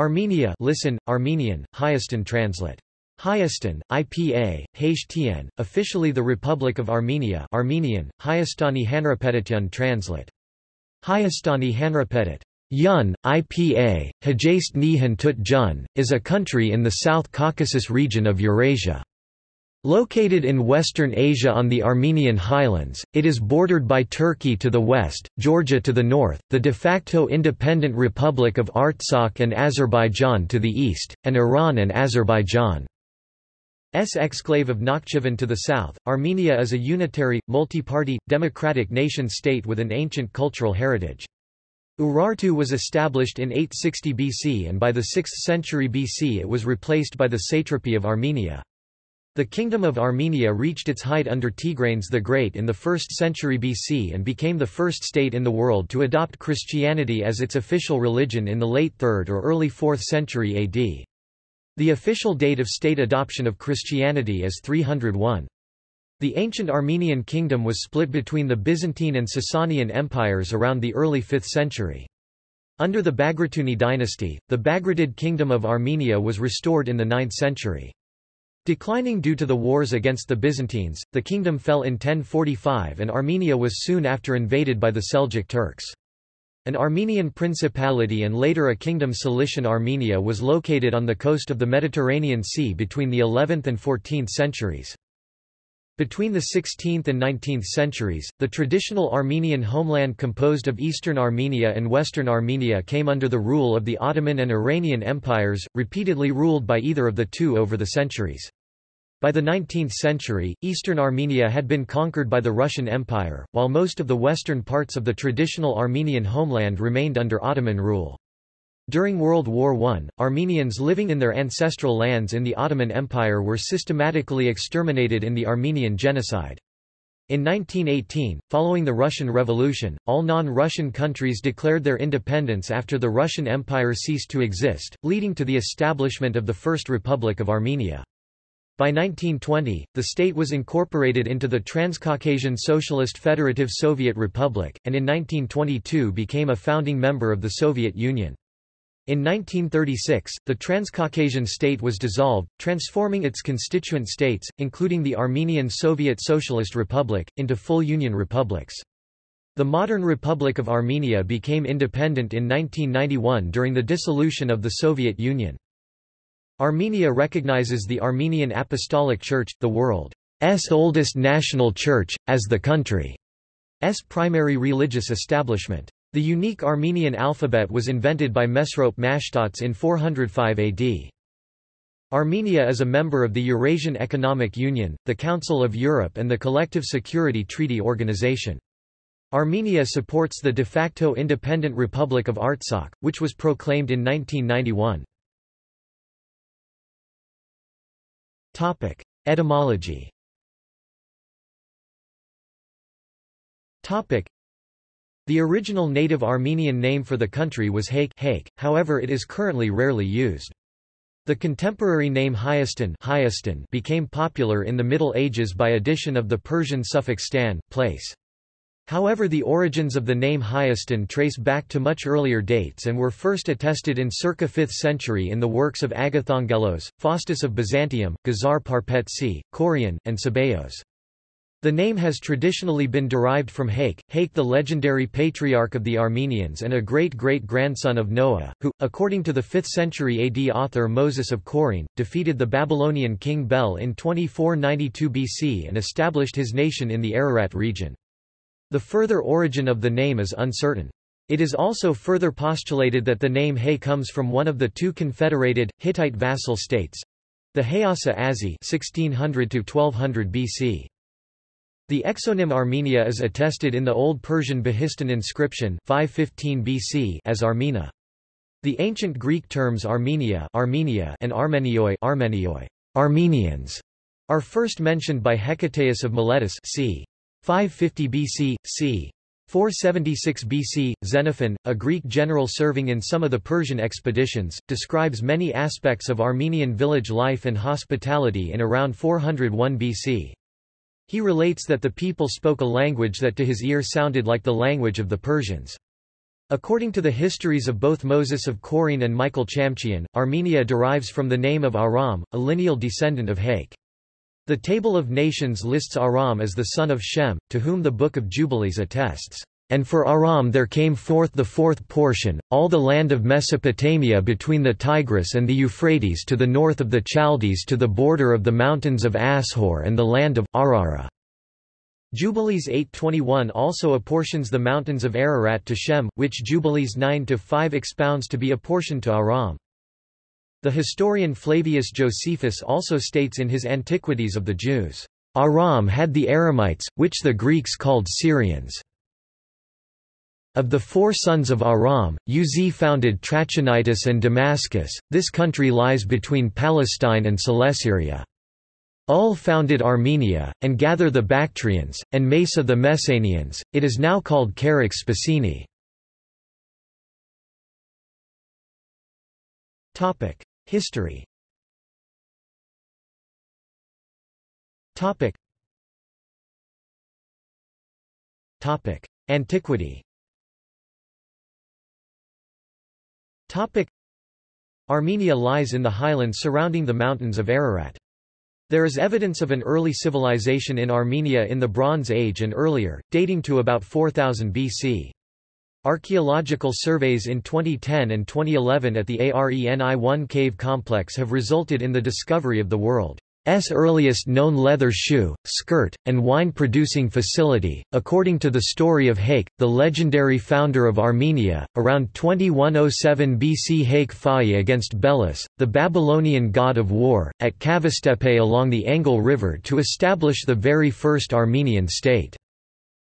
Armenia listen, Armenian, Hayastan translate. Hayastan, IPA, Haishtian, officially the Republic of Armenia Armenian, Hayastani Hanrapetityan translate. Hayastani Hanrapetit. Yun, IPA, Hajast Nihan Tut Jun, is a country in the South Caucasus region of Eurasia. Located in Western Asia on the Armenian highlands, it is bordered by Turkey to the west, Georgia to the north, the de facto independent Republic of Artsakh and Azerbaijan to the east, and Iran and Azerbaijan. S exclave of Nakhchivan to the south, Armenia is a unitary, multi-party, democratic nation-state with an ancient cultural heritage. Urartu was established in 860 BC and by the 6th century BC it was replaced by the satrapy of Armenia. The Kingdom of Armenia reached its height under Tigranes the Great in the 1st century BC and became the first state in the world to adopt Christianity as its official religion in the late 3rd or early 4th century AD. The official date of state adoption of Christianity is 301. The ancient Armenian kingdom was split between the Byzantine and Sasanian empires around the early 5th century. Under the Bagratuni dynasty, the Bagratid kingdom of Armenia was restored in the 9th century. Declining due to the wars against the Byzantines, the kingdom fell in 1045 and Armenia was soon after invaded by the Seljuk Turks. An Armenian principality and later a kingdom Cilician Armenia was located on the coast of the Mediterranean Sea between the 11th and 14th centuries. Between the 16th and 19th centuries, the traditional Armenian homeland composed of eastern Armenia and western Armenia came under the rule of the Ottoman and Iranian empires, repeatedly ruled by either of the two over the centuries. By the 19th century, eastern Armenia had been conquered by the Russian Empire, while most of the western parts of the traditional Armenian homeland remained under Ottoman rule. During World War I, Armenians living in their ancestral lands in the Ottoman Empire were systematically exterminated in the Armenian Genocide. In 1918, following the Russian Revolution, all non-Russian countries declared their independence after the Russian Empire ceased to exist, leading to the establishment of the First Republic of Armenia. By 1920, the state was incorporated into the Transcaucasian Socialist Federative Soviet Republic, and in 1922 became a founding member of the Soviet Union. In 1936, the Transcaucasian state was dissolved, transforming its constituent states, including the Armenian Soviet Socialist Republic, into full Union republics. The modern Republic of Armenia became independent in 1991 during the dissolution of the Soviet Union. Armenia recognizes the Armenian Apostolic Church, the world's oldest national church, as the country's primary religious establishment. The unique Armenian alphabet was invented by Mesrop Mashtots in 405 AD. Armenia is a member of the Eurasian Economic Union, the Council of Europe and the Collective Security Treaty Organization. Armenia supports the de facto independent Republic of Artsakh, which was proclaimed in 1991. Etymology the original native Armenian name for the country was Hayk, Hayk however it is currently rarely used. The contemporary name Hayastan became popular in the Middle Ages by addition of the Persian suffix stan, place. However the origins of the name Hayastan trace back to much earlier dates and were first attested in circa 5th century in the works of Agathangelos, Faustus of Byzantium, Gazar Parpetsi, Koryun, and Sebeos. The name has traditionally been derived from Hayk, Hayk the legendary patriarch of the Armenians and a great-great-grandson of Noah, who, according to the 5th century AD author Moses of Chorene, defeated the Babylonian king Bel in 2492 BC and established his nation in the Ararat region. The further origin of the name is uncertain. It is also further postulated that the name Hay comes from one of the two confederated, Hittite vassal states—the Hayasa Azi 1600 BC. The exonym Armenia is attested in the Old Persian Behistun inscription 515 BC as Armena. The ancient Greek terms Armenia, Armenia and Armenioi, Armenioi Armenians, are first mentioned by Hecataeus of Miletus c. 550 BC, c. 476 BC, Xenophon, a Greek general serving in some of the Persian expeditions, describes many aspects of Armenian village life and hospitality in around 401 BC. He relates that the people spoke a language that to his ear sounded like the language of the Persians. According to the histories of both Moses of Chorene and Michael Chamchian, Armenia derives from the name of Aram, a lineal descendant of Hayk. The Table of Nations lists Aram as the son of Shem, to whom the Book of Jubilees attests. And for Aram there came forth the fourth portion, all the land of Mesopotamia between the Tigris and the Euphrates to the north of the Chaldees to the border of the mountains of Ashur and the land of Arara. Jubilees 8.21 also apportions the mountains of Ararat to Shem, which Jubilees 9-5 expounds to be apportioned to Aram. The historian Flavius Josephus also states in his Antiquities of the Jews, Aram had the Aramites, which the Greeks called Syrians. Of the four sons of Aram, Uz founded Trachonitis and Damascus, this country lies between Palestine and Celesyria. Ul founded Armenia, and Gather the Bactrians, and Mesa the Messenians, it is now called Charax Spasini. History. Antiquity Armenia lies in the highlands surrounding the mountains of Ararat. There is evidence of an early civilization in Armenia in the Bronze Age and earlier, dating to about 4000 BC. Archaeological surveys in 2010 and 2011 at the Areni-1 cave complex have resulted in the discovery of the world. S earliest known leather shoe, skirt, and wine-producing facility, according to the story of Hayk, the legendary founder of Armenia, around 2107 BC Hayk fought against Belus, the Babylonian god of war, at Kavastepe along the Angel River to establish the very first Armenian state.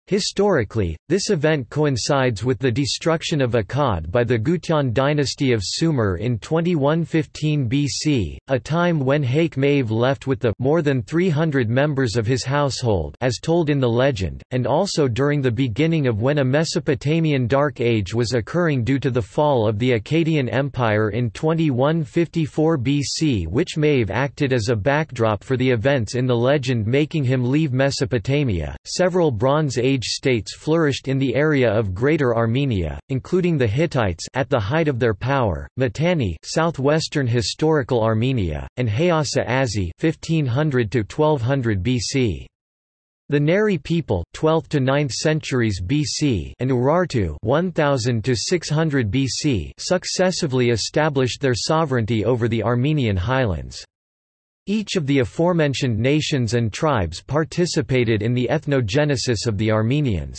Historically, this event coincides with the destruction of Akkad by the Gutian dynasty of Sumer in 2115 BC, a time when Hayk Mave left with the more than 300 members of his household as told in the legend, and also during the beginning of when a Mesopotamian Dark Age was occurring due to the fall of the Akkadian Empire in 2154 BC which Mave acted as a backdrop for the events in the legend making him leave Mesopotamia. Several Bronze Age Age states flourished in the area of Greater Armenia, including the Hittites at the height of their power, Mitanni southwestern historical Armenia, and Hayasa Azi 1500 to 1200 BC. The Nairi people 12th to 9th centuries BC and Urartu 1000 to 600 BC successively established their sovereignty over the Armenian highlands. Each of the aforementioned nations and tribes participated in the ethnogenesis of the Armenians.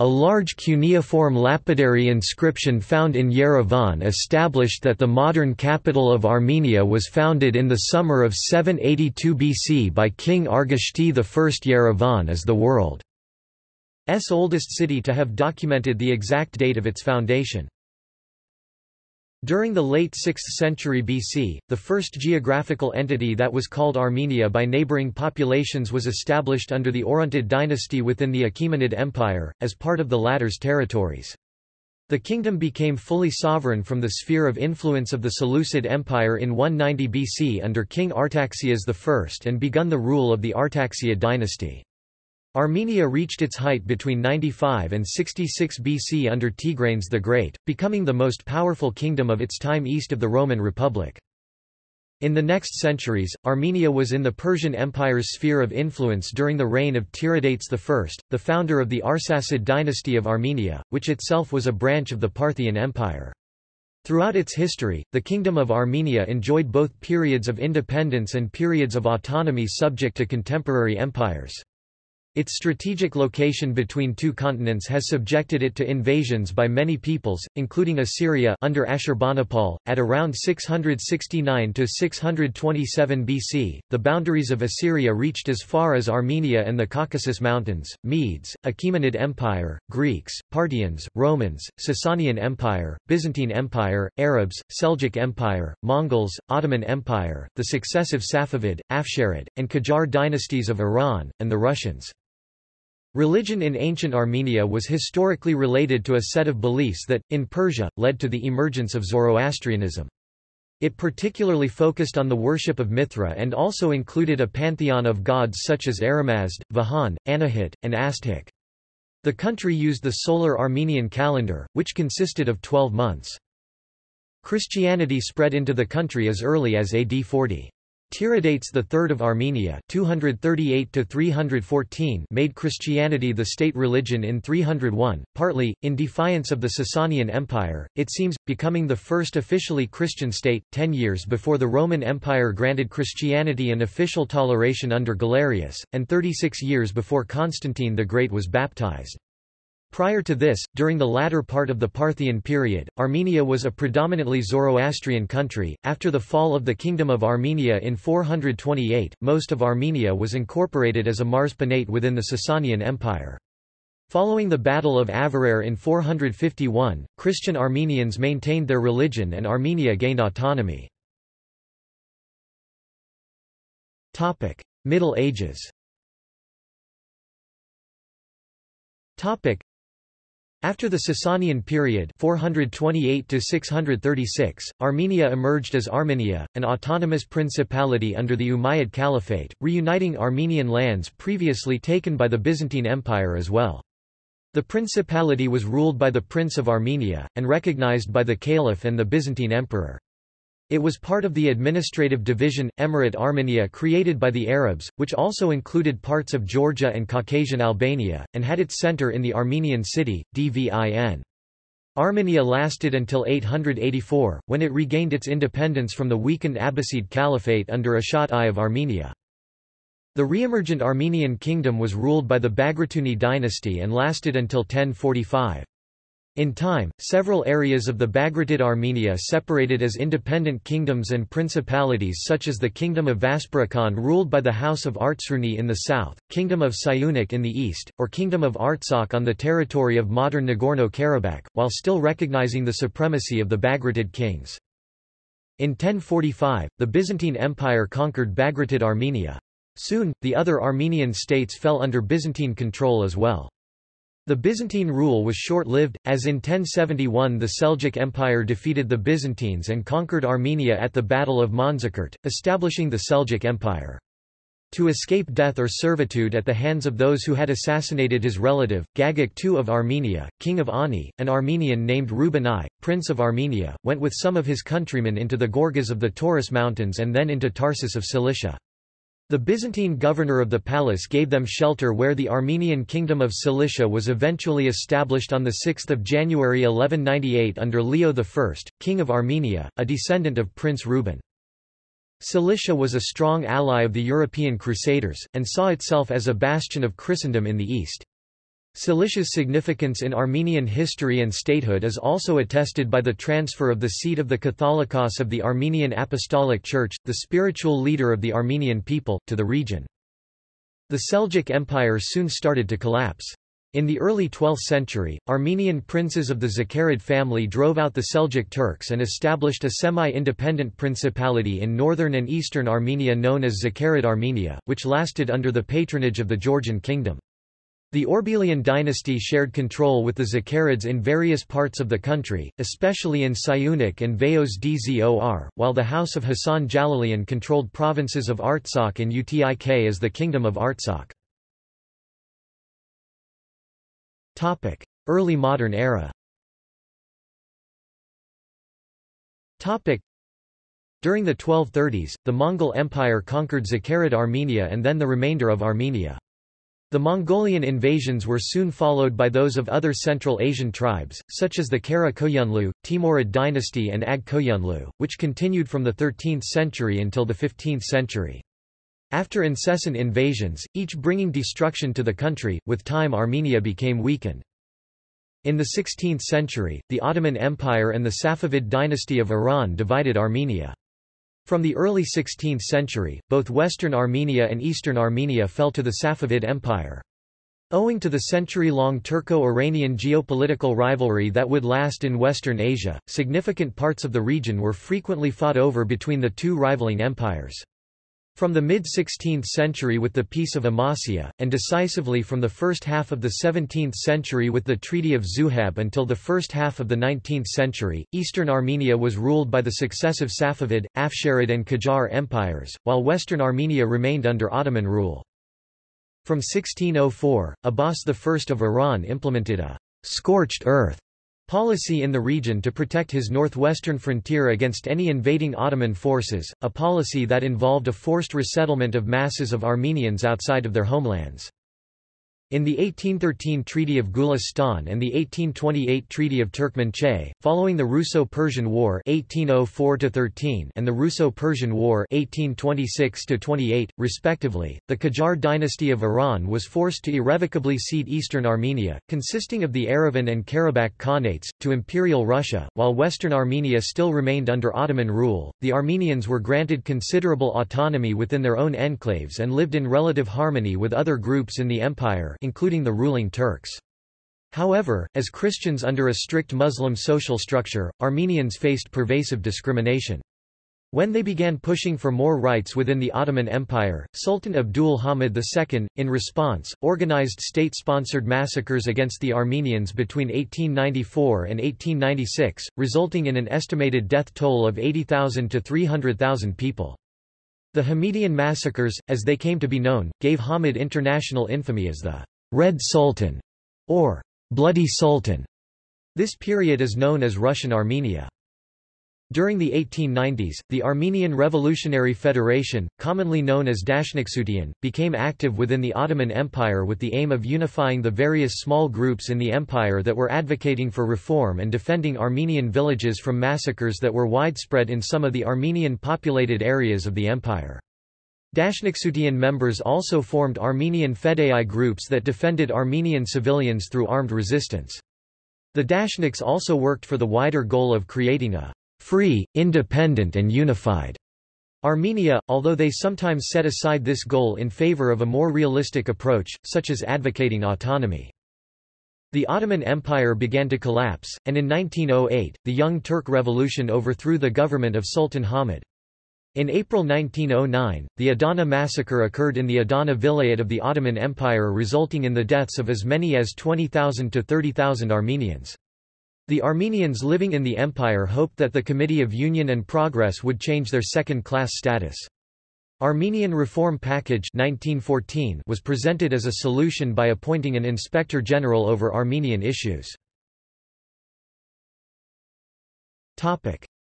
A large cuneiform lapidary inscription found in Yerevan established that the modern capital of Armenia was founded in the summer of 782 BC by King Argishti I. Yerevan is the world's oldest city to have documented the exact date of its foundation. During the late 6th century BC, the first geographical entity that was called Armenia by neighboring populations was established under the Orontid dynasty within the Achaemenid Empire, as part of the latter's territories. The kingdom became fully sovereign from the sphere of influence of the Seleucid Empire in 190 BC under King Artaxias I and begun the rule of the Artaxiad dynasty. Armenia reached its height between 95 and 66 BC under Tigranes the Great, becoming the most powerful kingdom of its time east of the Roman Republic. In the next centuries, Armenia was in the Persian Empire's sphere of influence during the reign of Tiridates I, the founder of the Arsacid dynasty of Armenia, which itself was a branch of the Parthian Empire. Throughout its history, the Kingdom of Armenia enjoyed both periods of independence and periods of autonomy subject to contemporary empires. Its strategic location between two continents has subjected it to invasions by many peoples, including Assyria under Ashurbanipal, at around 669 to 627 BC. The boundaries of Assyria reached as far as Armenia and the Caucasus Mountains. Medes, Achaemenid Empire, Greeks, Parthians, Romans, Sasanian Empire, Byzantine Empire, Arabs, Seljuk Empire, Mongols, Ottoman Empire, the successive Safavid, Afsharid, and Qajar dynasties of Iran, and the Russians. Religion in ancient Armenia was historically related to a set of beliefs that, in Persia, led to the emergence of Zoroastrianism. It particularly focused on the worship of Mithra and also included a pantheon of gods such as Aramazd, Vahan, Anahit, and Astghik. The country used the solar Armenian calendar, which consisted of 12 months. Christianity spread into the country as early as AD 40. Tiridates III of Armenia 238 made Christianity the state religion in 301, partly, in defiance of the Sasanian Empire, it seems, becoming the first officially Christian state, ten years before the Roman Empire granted Christianity an official toleration under Galerius, and 36 years before Constantine the Great was baptized. Prior to this, during the latter part of the Parthian period, Armenia was a predominantly Zoroastrian country. After the fall of the Kingdom of Armenia in 428, most of Armenia was incorporated as a Mars within the Sasanian Empire. Following the Battle of Avarayr in 451, Christian Armenians maintained their religion and Armenia gained autonomy. Middle Ages after the Sasanian period 428 Armenia emerged as Armenia, an autonomous principality under the Umayyad Caliphate, reuniting Armenian lands previously taken by the Byzantine Empire as well. The principality was ruled by the Prince of Armenia, and recognized by the Caliph and the Byzantine Emperor. It was part of the administrative division, Emirate Armenia created by the Arabs, which also included parts of Georgia and Caucasian Albania, and had its center in the Armenian city, Dvin. Armenia lasted until 884, when it regained its independence from the weakened Abbasid Caliphate under Ashot I of Armenia. The re-emergent Armenian kingdom was ruled by the Bagratuni dynasty and lasted until 1045. In time, several areas of the Bagratid Armenia separated as independent kingdoms and principalities such as the Kingdom of Vaspurakan ruled by the House of Artsruni in the south, Kingdom of Syunik in the east, or Kingdom of Artsakh on the territory of modern Nagorno-Karabakh, while still recognizing the supremacy of the Bagratid kings. In 1045, the Byzantine Empire conquered Bagratid Armenia. Soon, the other Armenian states fell under Byzantine control as well. The Byzantine rule was short-lived, as in 1071 the Seljuk Empire defeated the Byzantines and conquered Armenia at the Battle of Manzikert, establishing the Seljuk Empire. To escape death or servitude at the hands of those who had assassinated his relative, Gagik II of Armenia, king of Ani, an Armenian named Ruben I, prince of Armenia, went with some of his countrymen into the Gorgas of the Taurus Mountains and then into Tarsus of Cilicia. The Byzantine governor of the palace gave them shelter where the Armenian kingdom of Cilicia was eventually established on 6 January 1198 under Leo I, king of Armenia, a descendant of Prince Reuben. Cilicia was a strong ally of the European Crusaders, and saw itself as a bastion of Christendom in the east. Cilicia's significance in Armenian history and statehood is also attested by the transfer of the seat of the Catholicos of the Armenian Apostolic Church, the spiritual leader of the Armenian people, to the region. The Seljuk Empire soon started to collapse. In the early 12th century, Armenian princes of the Zakarid family drove out the Seljuk Turks and established a semi-independent principality in northern and eastern Armenia known as Zakarid Armenia, which lasted under the patronage of the Georgian kingdom. The Orbelian dynasty shared control with the Zakarids in various parts of the country, especially in Siunik and Vayos Dzor, while the House of Hassan Jalalian controlled provinces of Artsakh and Utik as the Kingdom of Artsakh. Early modern era During the 1230s, the Mongol Empire conquered Zakarid Armenia and then the remainder of Armenia. The Mongolian invasions were soon followed by those of other Central Asian tribes, such as the Kara Koyunlu, Timurid dynasty and Ag Koyunlu, which continued from the 13th century until the 15th century. After incessant invasions, each bringing destruction to the country, with time Armenia became weakened. In the 16th century, the Ottoman Empire and the Safavid dynasty of Iran divided Armenia. From the early 16th century, both western Armenia and eastern Armenia fell to the Safavid Empire. Owing to the century-long Turco-Iranian geopolitical rivalry that would last in Western Asia, significant parts of the region were frequently fought over between the two rivaling empires. From the mid-16th century with the Peace of Amasya, and decisively from the first half of the 17th century with the Treaty of Zuhab until the first half of the 19th century, eastern Armenia was ruled by the successive Safavid, Afsharid and Qajar empires, while western Armenia remained under Ottoman rule. From 1604, Abbas I of Iran implemented a scorched earth policy in the region to protect his northwestern frontier against any invading Ottoman forces, a policy that involved a forced resettlement of masses of Armenians outside of their homelands. In the 1813 Treaty of Gulistan and the 1828 Treaty of Turkmenchay, following the Russo-Persian War 1804-13 and the Russo-Persian War 1826 respectively, the Qajar dynasty of Iran was forced to irrevocably cede eastern Armenia, consisting of the Yerevan and Karabakh Khanates, to Imperial Russia, while western Armenia still remained under Ottoman rule. The Armenians were granted considerable autonomy within their own enclaves and lived in relative harmony with other groups in the empire including the ruling Turks. However, as Christians under a strict Muslim social structure, Armenians faced pervasive discrimination. When they began pushing for more rights within the Ottoman Empire, Sultan Abdul Hamid II, in response, organized state-sponsored massacres against the Armenians between 1894 and 1896, resulting in an estimated death toll of 80,000 to 300,000 people. The Hamidian massacres, as they came to be known, gave Hamid international infamy as the Red Sultan or Bloody Sultan. This period is known as Russian Armenia. During the 1890s, the Armenian Revolutionary Federation, commonly known as Dashnaktsutyun, became active within the Ottoman Empire with the aim of unifying the various small groups in the empire that were advocating for reform and defending Armenian villages from massacres that were widespread in some of the Armenian-populated areas of the empire. Dashnaktsutyun members also formed Armenian Fedai groups that defended Armenian civilians through armed resistance. The Dashnaks also worked for the wider goal of creating a free, independent and unified Armenia, although they sometimes set aside this goal in favor of a more realistic approach, such as advocating autonomy. The Ottoman Empire began to collapse, and in 1908, the Young Turk Revolution overthrew the government of Sultan Hamid. In April 1909, the Adana massacre occurred in the Adana vilayet of the Ottoman Empire resulting in the deaths of as many as 20,000 to 30,000 Armenians. The Armenians living in the empire hoped that the Committee of Union and Progress would change their second-class status. Armenian Reform Package 1914 was presented as a solution by appointing an inspector general over Armenian issues.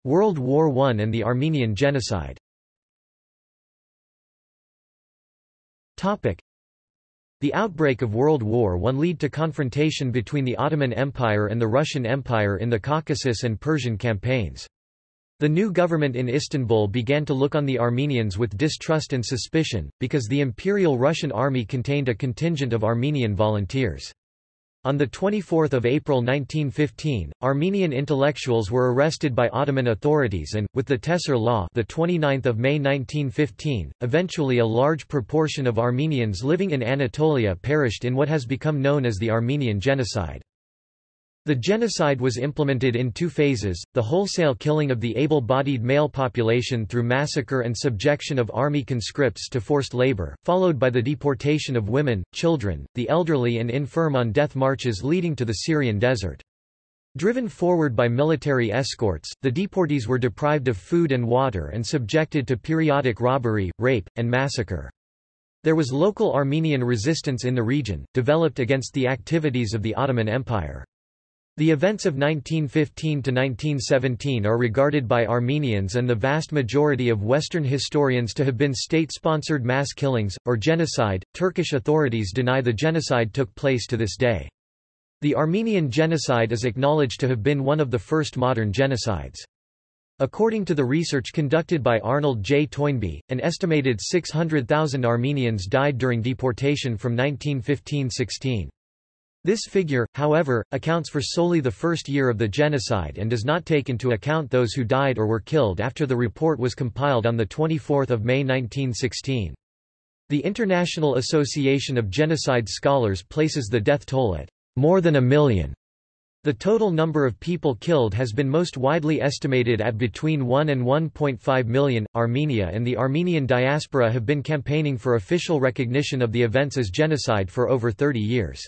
World War I and the Armenian Genocide the outbreak of World War I led to confrontation between the Ottoman Empire and the Russian Empire in the Caucasus and Persian campaigns. The new government in Istanbul began to look on the Armenians with distrust and suspicion, because the Imperial Russian army contained a contingent of Armenian volunteers. On 24 April 1915, Armenian intellectuals were arrested by Ottoman authorities and, with the Tehcir Law the 29th of May 1915, eventually a large proportion of Armenians living in Anatolia perished in what has become known as the Armenian Genocide. The genocide was implemented in two phases, the wholesale killing of the able-bodied male population through massacre and subjection of army conscripts to forced labor, followed by the deportation of women, children, the elderly and infirm on death marches leading to the Syrian desert. Driven forward by military escorts, the deportees were deprived of food and water and subjected to periodic robbery, rape, and massacre. There was local Armenian resistance in the region, developed against the activities of the Ottoman Empire. The events of 1915 to 1917 are regarded by Armenians and the vast majority of Western historians to have been state-sponsored mass killings, or genocide. Turkish authorities deny the genocide took place to this day. The Armenian genocide is acknowledged to have been one of the first modern genocides. According to the research conducted by Arnold J. Toynbee, an estimated 600,000 Armenians died during deportation from 1915–16. This figure, however, accounts for solely the first year of the genocide and does not take into account those who died or were killed after the report was compiled on 24 May 1916. The International Association of Genocide Scholars places the death toll at more than a million. The total number of people killed has been most widely estimated at between 1 and 1.5 million. Armenia and the Armenian diaspora have been campaigning for official recognition of the events as genocide for over 30 years.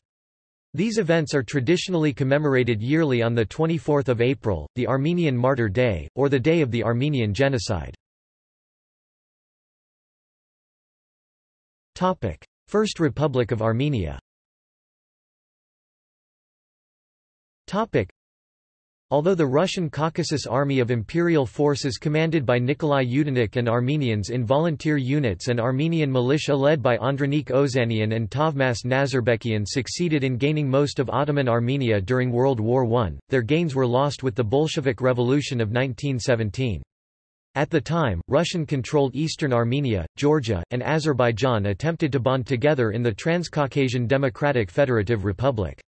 These events are traditionally commemorated yearly on 24 April, the Armenian Martyr Day, or the Day of the Armenian Genocide. First Republic of Armenia Although the Russian Caucasus Army of Imperial Forces commanded by Nikolai Yudenich and Armenians in volunteer units and Armenian militia led by Andranik Ozanian and Tavmas Nazarbekian succeeded in gaining most of Ottoman Armenia during World War I, their gains were lost with the Bolshevik Revolution of 1917. At the time, Russian-controlled eastern Armenia, Georgia, and Azerbaijan attempted to bond together in the Transcaucasian Democratic Federative Republic.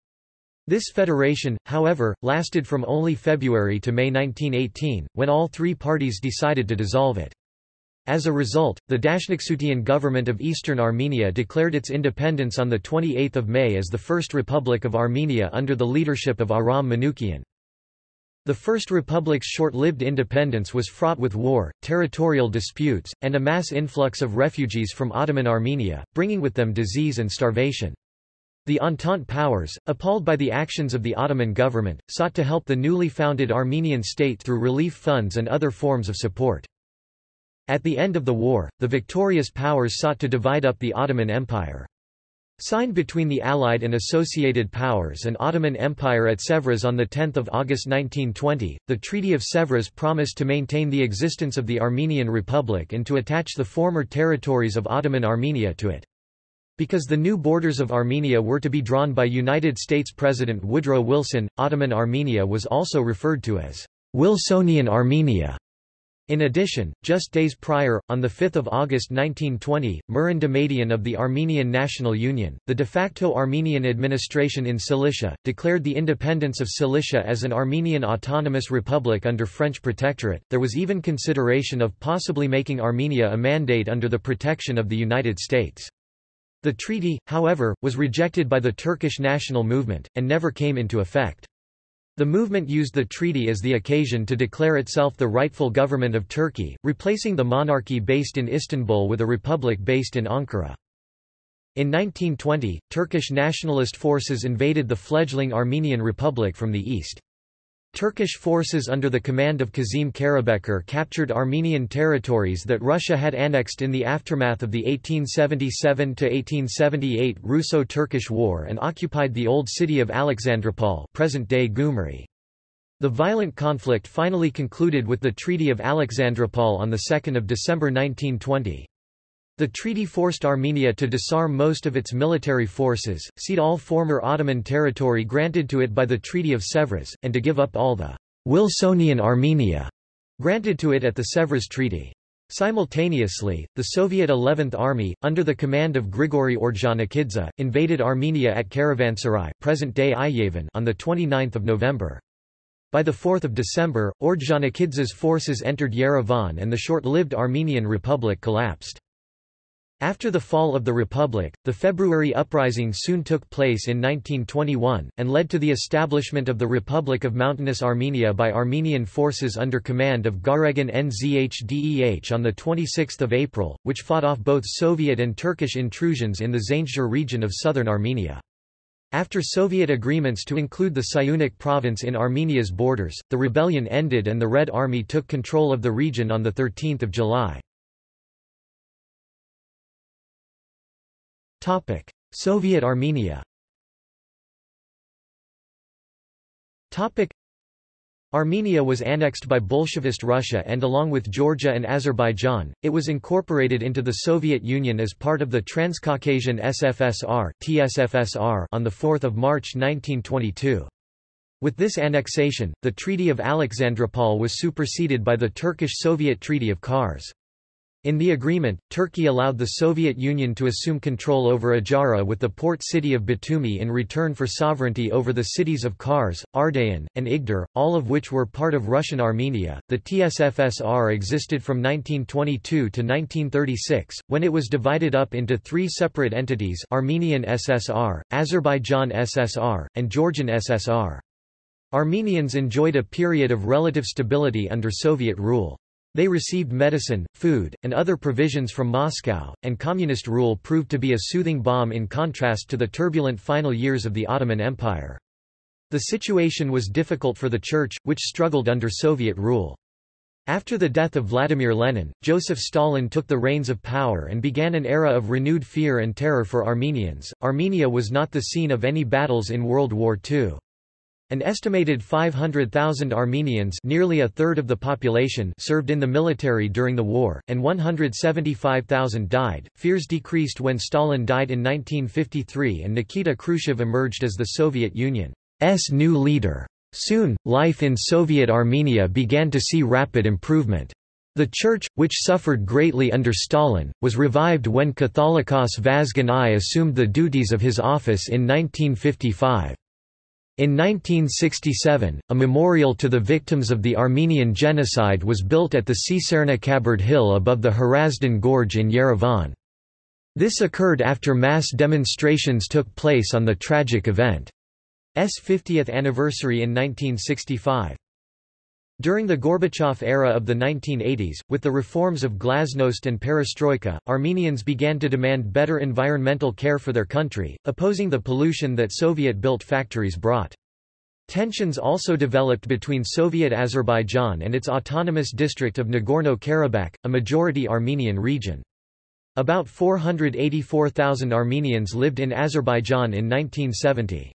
This federation, however, lasted from only February to May 1918, when all three parties decided to dissolve it. As a result, the Dashnaktsutyun government of Eastern Armenia declared its independence on 28 May as the First Republic of Armenia under the leadership of Aram Manukian. The First Republic's short-lived independence was fraught with war, territorial disputes, and a mass influx of refugees from Ottoman Armenia, bringing with them disease and starvation. The Entente powers, appalled by the actions of the Ottoman government, sought to help the newly founded Armenian state through relief funds and other forms of support. At the end of the war, the victorious powers sought to divide up the Ottoman Empire. Signed between the Allied and Associated Powers and Ottoman Empire at Sèvres on 10 August 1920, the Treaty of Sèvres promised to maintain the existence of the Armenian Republic and to attach the former territories of Ottoman Armenia to it. Because the new borders of Armenia were to be drawn by United States President Woodrow Wilson, Ottoman Armenia was also referred to as Wilsonian Armenia. In addition, just days prior, on 5 August 1920, Mihran Damadian of the Armenian National Union, the de facto Armenian administration in Cilicia, declared the independence of Cilicia as an Armenian autonomous republic under French protectorate. There was even consideration of possibly making Armenia a mandate under the protection of the United States. The treaty, however, was rejected by the Turkish national movement, and never came into effect. The movement used the treaty as the occasion to declare itself the rightful government of Turkey, replacing the monarchy based in Istanbul with a republic based in Ankara. In 1920, Turkish nationalist forces invaded the fledgling Armenian Republic from the east. Turkish forces under the command of Kazim Karabekir captured Armenian territories that Russia had annexed in the aftermath of the 1877–1878 Russo-Turkish War and occupied the old city of Alexandropol present-day Gyumri. The violent conflict finally concluded with the Treaty of Alexandropol on 2 December 1920. The treaty forced Armenia to disarm most of its military forces, cede all former Ottoman territory granted to it by the Treaty of Sèvres, and to give up all the Wilsonian Armenia granted to it at the Sèvres Treaty. Simultaneously, the Soviet 11th Army, under the command of Grigory Ordzhonikidze, invaded Armenia at Karavansaray present-day on 29 November. By 4 December, Ordzhonikidze's forces entered Yerevan and the short-lived Armenian Republic collapsed. After the fall of the Republic, the February Uprising soon took place in 1921, and led to the establishment of the Republic of Mountainous Armenia by Armenian forces under command of Garegin Nzhdeh on 26 April, which fought off both Soviet and Turkish intrusions in the Zangezur region of southern Armenia. After Soviet agreements to include the Syunik province in Armenia's borders, the rebellion ended and the Red Army took control of the region on 13 July. Topic: Soviet Armenia. Topic: Armenia was annexed by Bolshevist Russia and along with Georgia and Azerbaijan, it was incorporated into the Soviet Union as part of the Transcaucasian SFSR (TSFSR) on 4 March 1922. With this annexation, the Treaty of Alexandropol was superseded by the Turkish-Soviet Treaty of Kars. In the agreement, Turkey allowed the Soviet Union to assume control over Ajara with the port city of Batumi in return for sovereignty over the cities of Kars, Ardahan, and Igdir, all of which were part of Russian Armenia. The TSFSR existed from 1922 to 1936, when it was divided up into three separate entities Armenian SSR, Azerbaijan SSR, and Georgian SSR. Armenians enjoyed a period of relative stability under Soviet rule. They received medicine, food, and other provisions from Moscow, and communist rule proved to be a soothing balm in contrast to the turbulent final years of the Ottoman Empire. The situation was difficult for the Church, which struggled under Soviet rule. After the death of Vladimir Lenin, Joseph Stalin took the reins of power and began an era of renewed fear and terror for Armenians. Armenia was not the scene of any battles in World War II. An estimated 500,000 Armenians nearly a third of the population served in the military during the war, and 175,000 died. Fears decreased when Stalin died in 1953 and Nikita Khrushchev emerged as the Soviet Union's new leader. Soon, life in Soviet Armenia began to see rapid improvement. The church, which suffered greatly under Stalin, was revived when Catholicos Vazgen I assumed the duties of his office in 1955. In 1967, a memorial to the victims of the Armenian genocide was built at the Tsitsernakaberd hill above the Hrazdan Gorge in Yerevan. This occurred after mass demonstrations took place on the tragic event. S 50th anniversary in 1965. During the Gorbachev era of the 1980s, with the reforms of glasnost and perestroika, Armenians began to demand better environmental care for their country, opposing the pollution that Soviet-built factories brought. Tensions also developed between Soviet Azerbaijan and its autonomous district of Nagorno-Karabakh, a majority Armenian region. About 484,000 Armenians lived in Azerbaijan in 1970.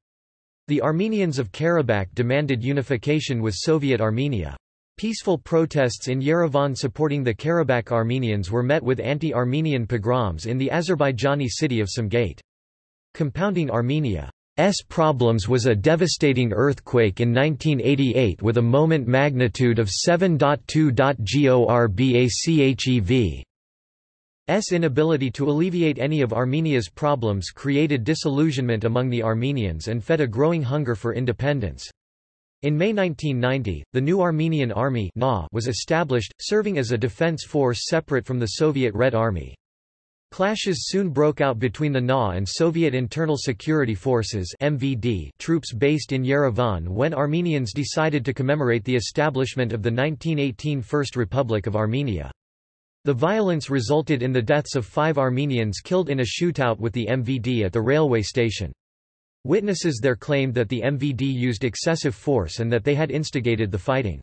The Armenians of Karabakh demanded unification with Soviet Armenia. Peaceful protests in Yerevan supporting the Karabakh Armenians were met with anti-Armenian pogroms in the Azerbaijani city of Sumgait. Compounding Armenia's problems was a devastating earthquake in 1988 with a moment magnitude of 7.2. GORBACHEV. S inability to alleviate any of Armenia's problems created disillusionment among the Armenians and fed a growing hunger for independence. In May 1990, the new Armenian Army was established, serving as a defense force separate from the Soviet Red Army. Clashes soon broke out between the NA and Soviet Internal Security Forces MVD troops based in Yerevan when Armenians decided to commemorate the establishment of the 1918 First Republic of Armenia. The violence resulted in the deaths of five Armenians killed in a shootout with the MVD at the railway station. Witnesses there claimed that the MVD used excessive force and that they had instigated the fighting.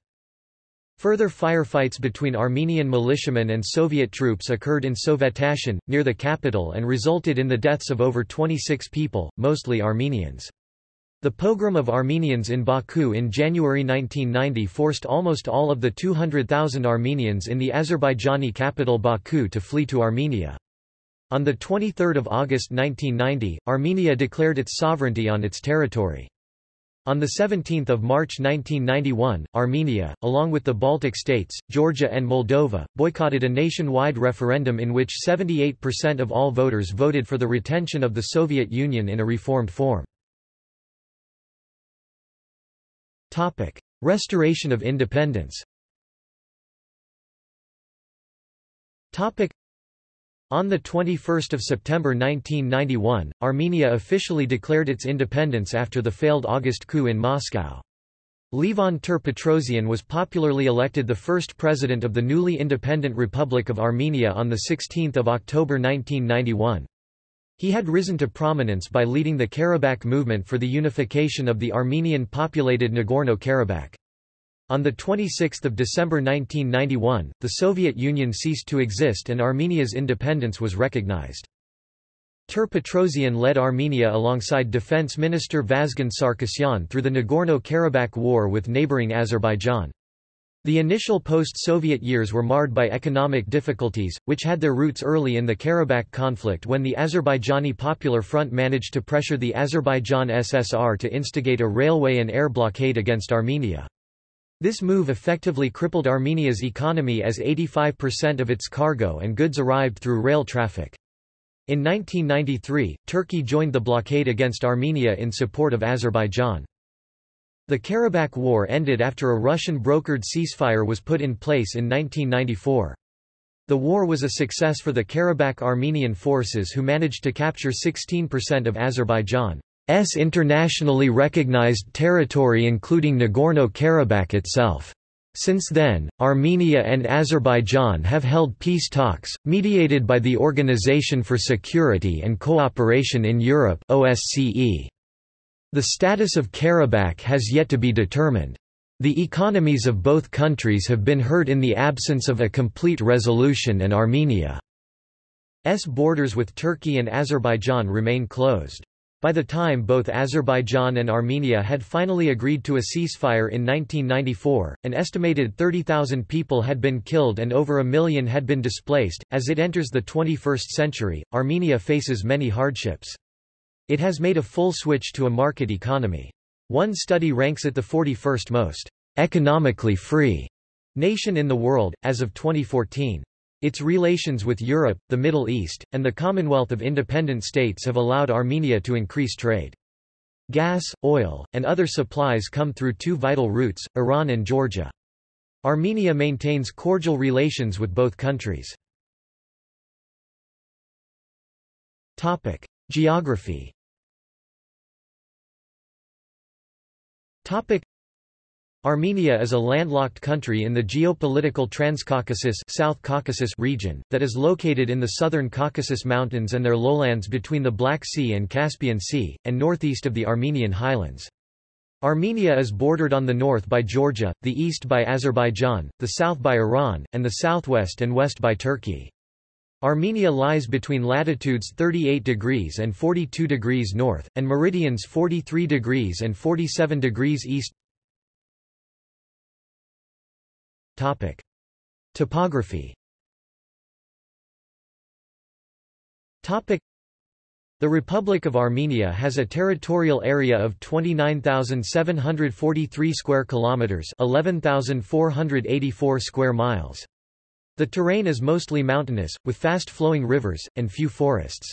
Further firefights between Armenian militiamen and Soviet troops occurred in Sovetashen, near the capital and resulted in the deaths of over 26 people, mostly Armenians. The pogrom of Armenians in Baku in January 1990 forced almost all of the 200,000 Armenians in the Azerbaijani capital Baku to flee to Armenia. On 23 August 1990, Armenia declared its sovereignty on its territory. On 17 March 1991, Armenia, along with the Baltic states, Georgia and Moldova, boycotted a nationwide referendum in which 78% of all voters voted for the retention of the Soviet Union in a reformed form. Topic: Restoration of independence. Topic: On the 21st of September 1991, Armenia officially declared its independence after the failed August coup in Moscow. Levon Ter-Petrosyan was popularly elected the first president of the newly independent Republic of Armenia on 16 October 1991. He had risen to prominence by leading the Karabakh movement for the unification of the Armenian-populated Nagorno-Karabakh. On 26 December 1991, the Soviet Union ceased to exist and Armenia's independence was recognized. Ter-Petrosyan led Armenia alongside Defense Minister Vazgen Sarkisyan through the Nagorno-Karabakh War with neighboring Azerbaijan. The initial post-Soviet years were marred by economic difficulties, which had their roots early in the Karabakh conflict when the Azerbaijani Popular Front managed to pressure the Azerbaijan SSR to instigate a railway and air blockade against Armenia. This move effectively crippled Armenia's economy as 85% of its cargo and goods arrived through rail traffic. In 1993, Turkey joined the blockade against Armenia in support of Azerbaijan. The Karabakh War ended after a Russian-brokered ceasefire was put in place in 1994. The war was a success for the Karabakh Armenian forces who managed to capture 16% of Azerbaijan's internationally recognized territory including Nagorno-Karabakh itself. Since then, Armenia and Azerbaijan have held peace talks, mediated by the Organization for Security and Cooperation in Europe OSCE. The status of Karabakh has yet to be determined. The economies of both countries have been hurt in the absence of a complete resolution and Armenia's borders with Turkey and Azerbaijan remain closed. By the time both Azerbaijan and Armenia had finally agreed to a ceasefire in 1994, an estimated 30,000 people had been killed and over a million had been displaced. As it enters the 21st century, Armenia faces many hardships. It has made a full switch to a market economy. One study ranks it the 41st most economically free nation in the world, as of 2014. Its relations with Europe, the Middle East, and the Commonwealth of Independent States have allowed Armenia to increase trade. Gas, oil, and other supplies come through two vital routes, Iran and Georgia. Armenia maintains cordial relations with both countries. Topic: Geography. Topic: Armenia is a landlocked country in the geopolitical Transcaucasus South Caucasus region, that is located in the southern Caucasus Mountains and their lowlands between the Black Sea and Caspian Sea, and northeast of the Armenian highlands. Armenia is bordered on the north by Georgia, the east by Azerbaijan, the south by Iran, and the southwest and west by Turkey. Armenia lies between latitudes 38 degrees and 42 degrees north, and meridians 43 degrees and 47 degrees east Topic. Topography Topic. The Republic of Armenia has a territorial area of 29,743 square kilometers, 11,484 square miles. The terrain is mostly mountainous, with fast-flowing rivers, and few forests.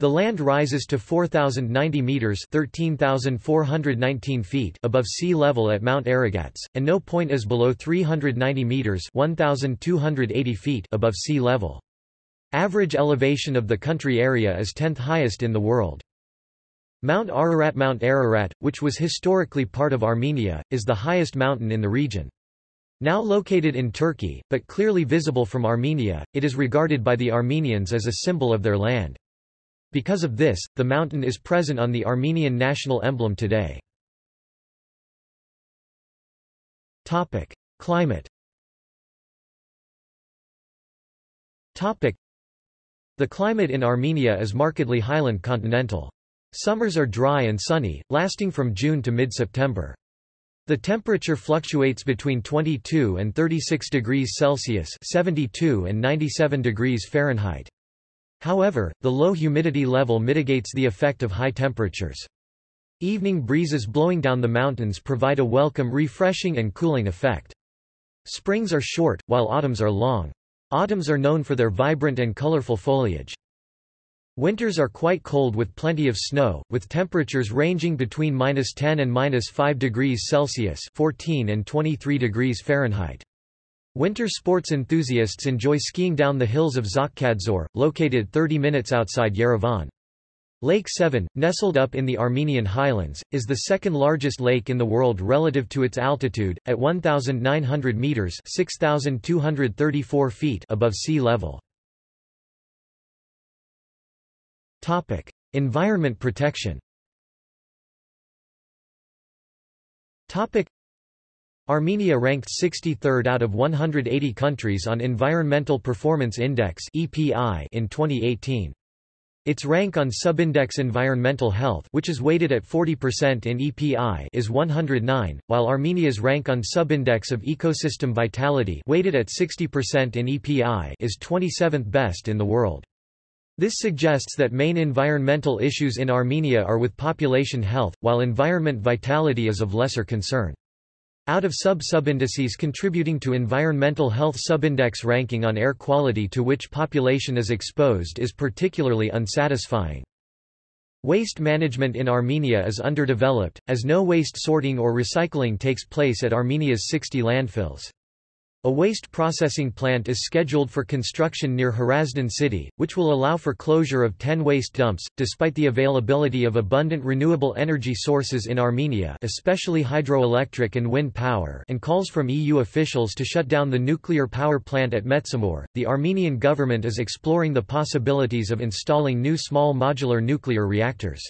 The land rises to 4,090 meters (13,419 feet) above sea level at Mount Aragats, and no point is below 390 meters (1,280 feet) above sea level. Average elevation of the country area is 10th highest in the world. Mount Ararat Mount Ararat, which was historically part of Armenia, is the highest mountain in the region. Now located in Turkey, but clearly visible from Armenia, it is regarded by the Armenians as a symbol of their land. Because of this, the mountain is present on the Armenian national emblem today. Topic: Climate. Topic: The climate in Armenia is markedly highland continental. Summers are dry and sunny, lasting from June to mid-September. The temperature fluctuates between 22 and 36 degrees Celsius (72 and 97 degrees Fahrenheit). However, the low humidity level mitigates the effect of high temperatures. Evening breezes blowing down the mountains provide a welcome refreshing and cooling effect. Springs are short, while autumns are long. Autumns are known for their vibrant and colorful foliage. Winters are quite cold with plenty of snow, with temperatures ranging between minus 10 and minus 5 degrees Celsius 14 and 23 degrees Fahrenheit. Winter sports enthusiasts enjoy skiing down the hills of Tsaghkadzor, located 30 minutes outside Yerevan. Lake Sevan, nestled up in the Armenian highlands, is the second largest lake in the world relative to its altitude, at 1,900 meters (6,234 feet) above sea level. Topic: Environment protection. Topic: Armenia ranked 63rd out of 180 countries on Environmental Performance Index (EPI) in 2018. Its rank on Subindex Environmental Health which is weighted at 40% in EPI is 109, while Armenia's rank on Subindex of Ecosystem Vitality weighted at 60% in EPI is 27th best in the world. This suggests that main environmental issues in Armenia are with population health, while environment vitality is of lesser concern. Out of sub-subindices contributing to environmental health subindex ranking on air quality to which population is exposed is particularly unsatisfying. Waste management in Armenia is underdeveloped, as no waste sorting or recycling takes place at Armenia's 60 landfills. A waste processing plant is scheduled for construction near Hrazdan city, which will allow for closure of 10 waste dumps. Despite the availability of abundant renewable energy sources in Armenia, especially hydroelectric and wind power, and calls from EU officials to shut down the nuclear power plant at Metsamor, the Armenian government is exploring the possibilities of installing new small modular nuclear reactors.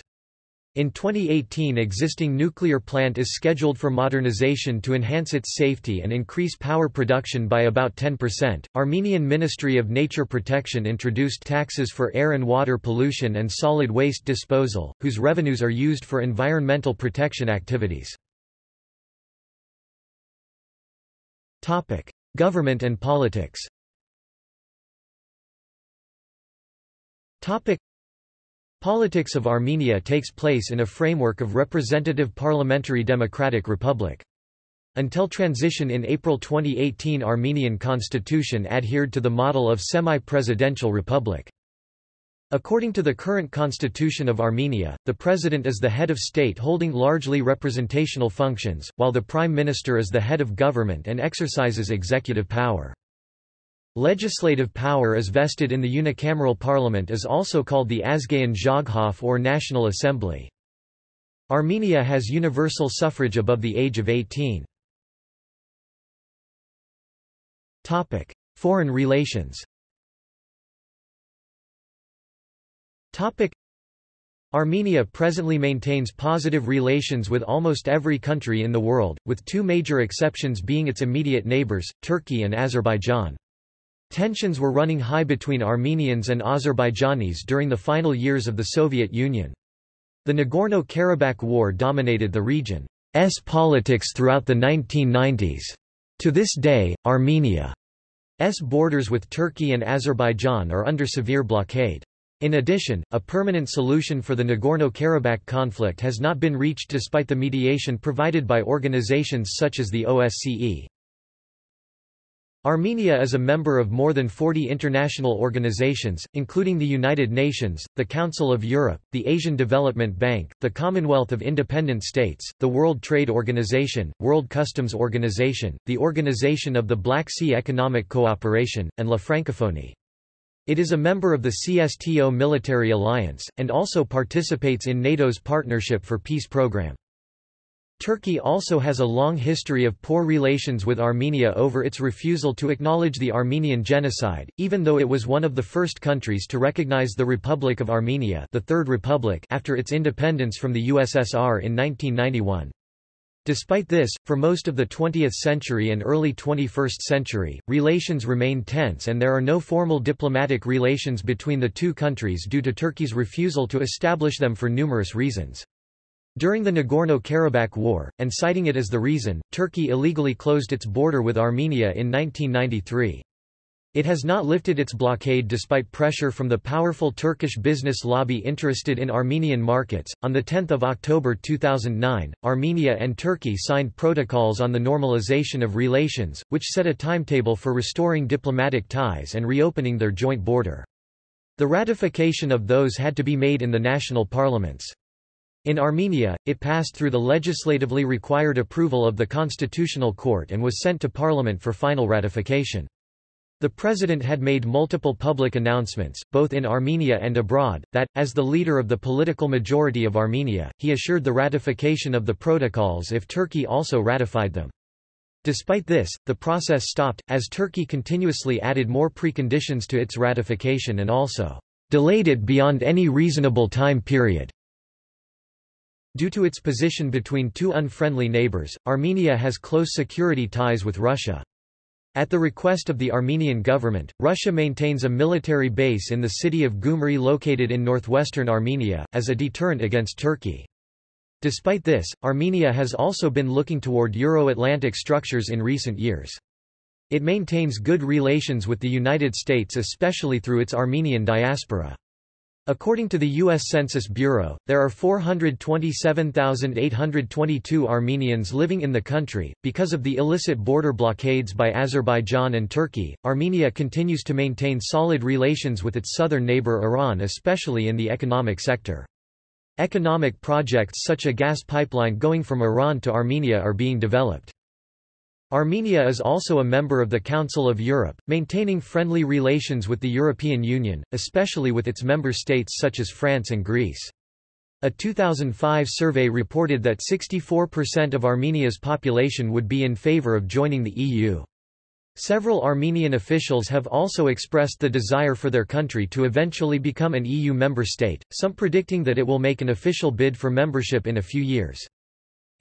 In 2018 existing nuclear plant is scheduled for modernization to enhance its safety and increase power production by about 10%. Armenian Ministry of Nature Protection introduced taxes for air and water pollution and solid waste disposal, whose revenues are used for environmental protection activities. Topic: Government and politics. Topic: Politics of Armenia takes place in a framework of representative parliamentary democratic republic. Until transition in April 2018 Armenian constitution adhered to the model of semi-presidential republic. According to the current constitution of Armenia, the president is the head of state holding largely representational functions, while the prime minister is the head of government and exercises executive power. Legislative power is vested in the unicameral parliament is also called the Azgayan Zhagkhalk or National Assembly. Armenia has universal suffrage above the age of 18. Topic: Foreign relations. Topic: Armenia presently maintains positive relations with almost every country in the world, with two major exceptions being its immediate neighbors, Turkey and Azerbaijan. Tensions were running high between Armenians and Azerbaijanis during the final years of the Soviet Union. The Nagorno-Karabakh War dominated the region's politics throughout the 1990s. To this day, Armenia's borders with Turkey and Azerbaijan are under severe blockade. In addition, a permanent solution for the Nagorno-Karabakh conflict has not been reached despite the mediation provided by organizations such as the OSCE. Armenia is a member of more than 40 international organizations, including the United Nations, the Council of Europe, the Asian Development Bank, the Commonwealth of Independent States, the World Trade Organization, World Customs Organization, the Organization of the Black Sea Economic Cooperation, and La Francophonie. It is a member of the CSTO military alliance, and also participates in NATO's Partnership for Peace program. Turkey also has a long history of poor relations with Armenia over its refusal to acknowledge the Armenian genocide, even though it was one of the first countries to recognize the Republic of Armenia the Third Republic after its independence from the USSR in 1991. Despite this, for most of the 20th century and early 21st century, relations remain tense and there are no formal diplomatic relations between the two countries due to Turkey's refusal to establish them for numerous reasons. During the Nagorno-Karabakh War, and citing it as the reason, Turkey illegally closed its border with Armenia in 1993. It has not lifted its blockade despite pressure from the powerful Turkish business lobby interested in Armenian markets. On the 10th of October 2009, Armenia and Turkey signed protocols on the normalization of relations, which set a timetable for restoring diplomatic ties and reopening their joint border. The ratification of those had to be made in the national parliaments. In Armenia, it passed through the legislatively required approval of the Constitutional Court and was sent to parliament for final ratification. The president had made multiple public announcements, both in Armenia and abroad, that, as the leader of the political majority of Armenia, he assured the ratification of the protocols if Turkey also ratified them. Despite this, the process stopped, as Turkey continuously added more preconditions to its ratification and also delayed it beyond any reasonable time period. Due to its position between two unfriendly neighbors, Armenia has close security ties with Russia. At the request of the Armenian government, Russia maintains a military base in the city of Gyumri located in northwestern Armenia, as a deterrent against Turkey. Despite this, Armenia has also been looking toward Euro-Atlantic structures in recent years. It maintains good relations with the United States especially through its Armenian diaspora. According to the U.S. Census Bureau, there are 427,822 Armenians living in the country. Because of the illicit border blockades by Azerbaijan and Turkey, Armenia continues to maintain solid relations with its southern neighbor Iran, especially in the economic sector. Economic projects such a gas pipeline going from Iran to Armenia are being developed. Armenia is also a member of the Council of Europe, maintaining friendly relations with the European Union, especially with its member states such as France and Greece. A 2005 survey reported that 64% of Armenia's population would be in favor of joining the EU. Several Armenian officials have also expressed the desire for their country to eventually become an EU member state, some predicting that it will make an official bid for membership in a few years.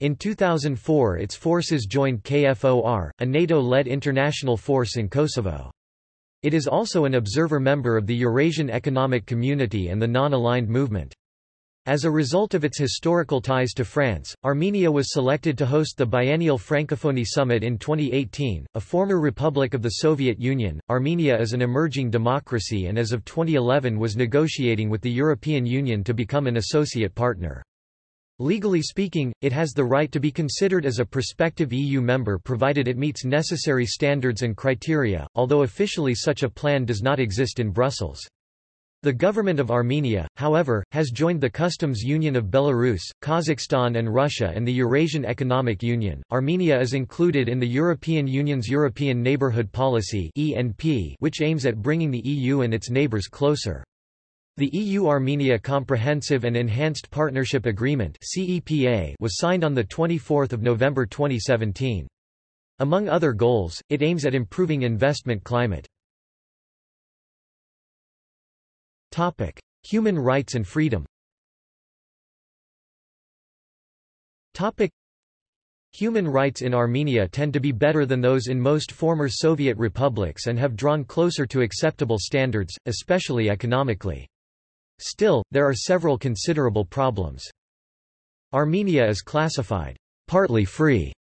In 2004 its forces joined KFOR, a NATO-led international force in Kosovo. It is also an observer member of the Eurasian Economic Community and the Non-Aligned Movement. As a result of its historical ties to France, Armenia was selected to host the biennial Francophonie Summit in 2018. A former republic of the Soviet Union, Armenia is an emerging democracy and as of 2011 was negotiating with the European Union to become an associate partner. Legally speaking, it has the right to be considered as a prospective EU member provided it meets necessary standards and criteria, although officially such a plan does not exist in Brussels. The government of Armenia, however, has joined the Customs Union of Belarus, Kazakhstan and Russia and the Eurasian Economic Union. Armenia is included in the European Union's European Neighbourhood Policy which aims at bringing the EU and its neighbours closer. The EU-Armenia Comprehensive and Enhanced Partnership Agreement was signed on 24 November 2017. Among other goals, it aims at improving investment climate. Human rights and freedom Human rights in Armenia tend to be better than those in most former Soviet republics and have drawn closer to acceptable standards, especially economically. Still, there are several considerable problems. Armenia is classified partly free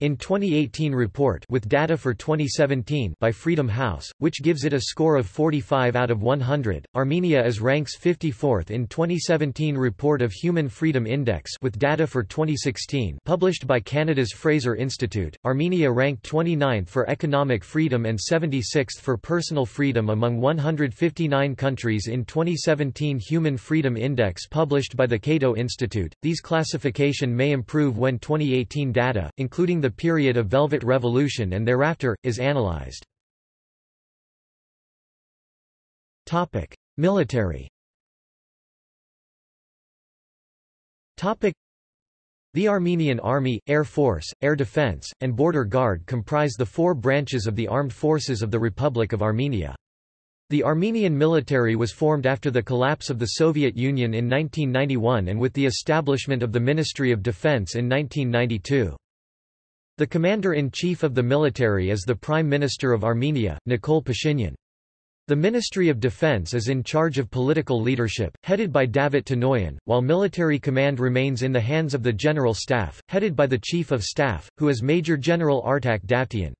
in 2018 report with data for 2017 by Freedom House, which gives it a score of 45 out of 100, Armenia is ranks 54th in 2017 report of Human Freedom Index with data for 2016 published by Canada's Fraser Institute. Armenia ranked 29th for economic freedom and 76th for personal freedom among 159 countries in 2017 Human Freedom Index published by the Cato Institute. These classification may improve when 2018 data, including the the period of Velvet Revolution and thereafter, is analyzed. Military the Armenian Army, Air Force, Air Defense, and Border Guard comprise the four branches of the armed forces of the Republic of Armenia. The Armenian military was formed after the collapse of the Soviet Union in 1991 and with the establishment of the Ministry of Defense in 1992. The commander-in-chief of the military is the Prime Minister of Armenia, Nikol Pashinyan. The Ministry of Defense is in charge of political leadership, headed by Davit Tonoyan, while military command remains in the hands of the General Staff, headed by the Chief of Staff, who is Major General Artak Davtyan.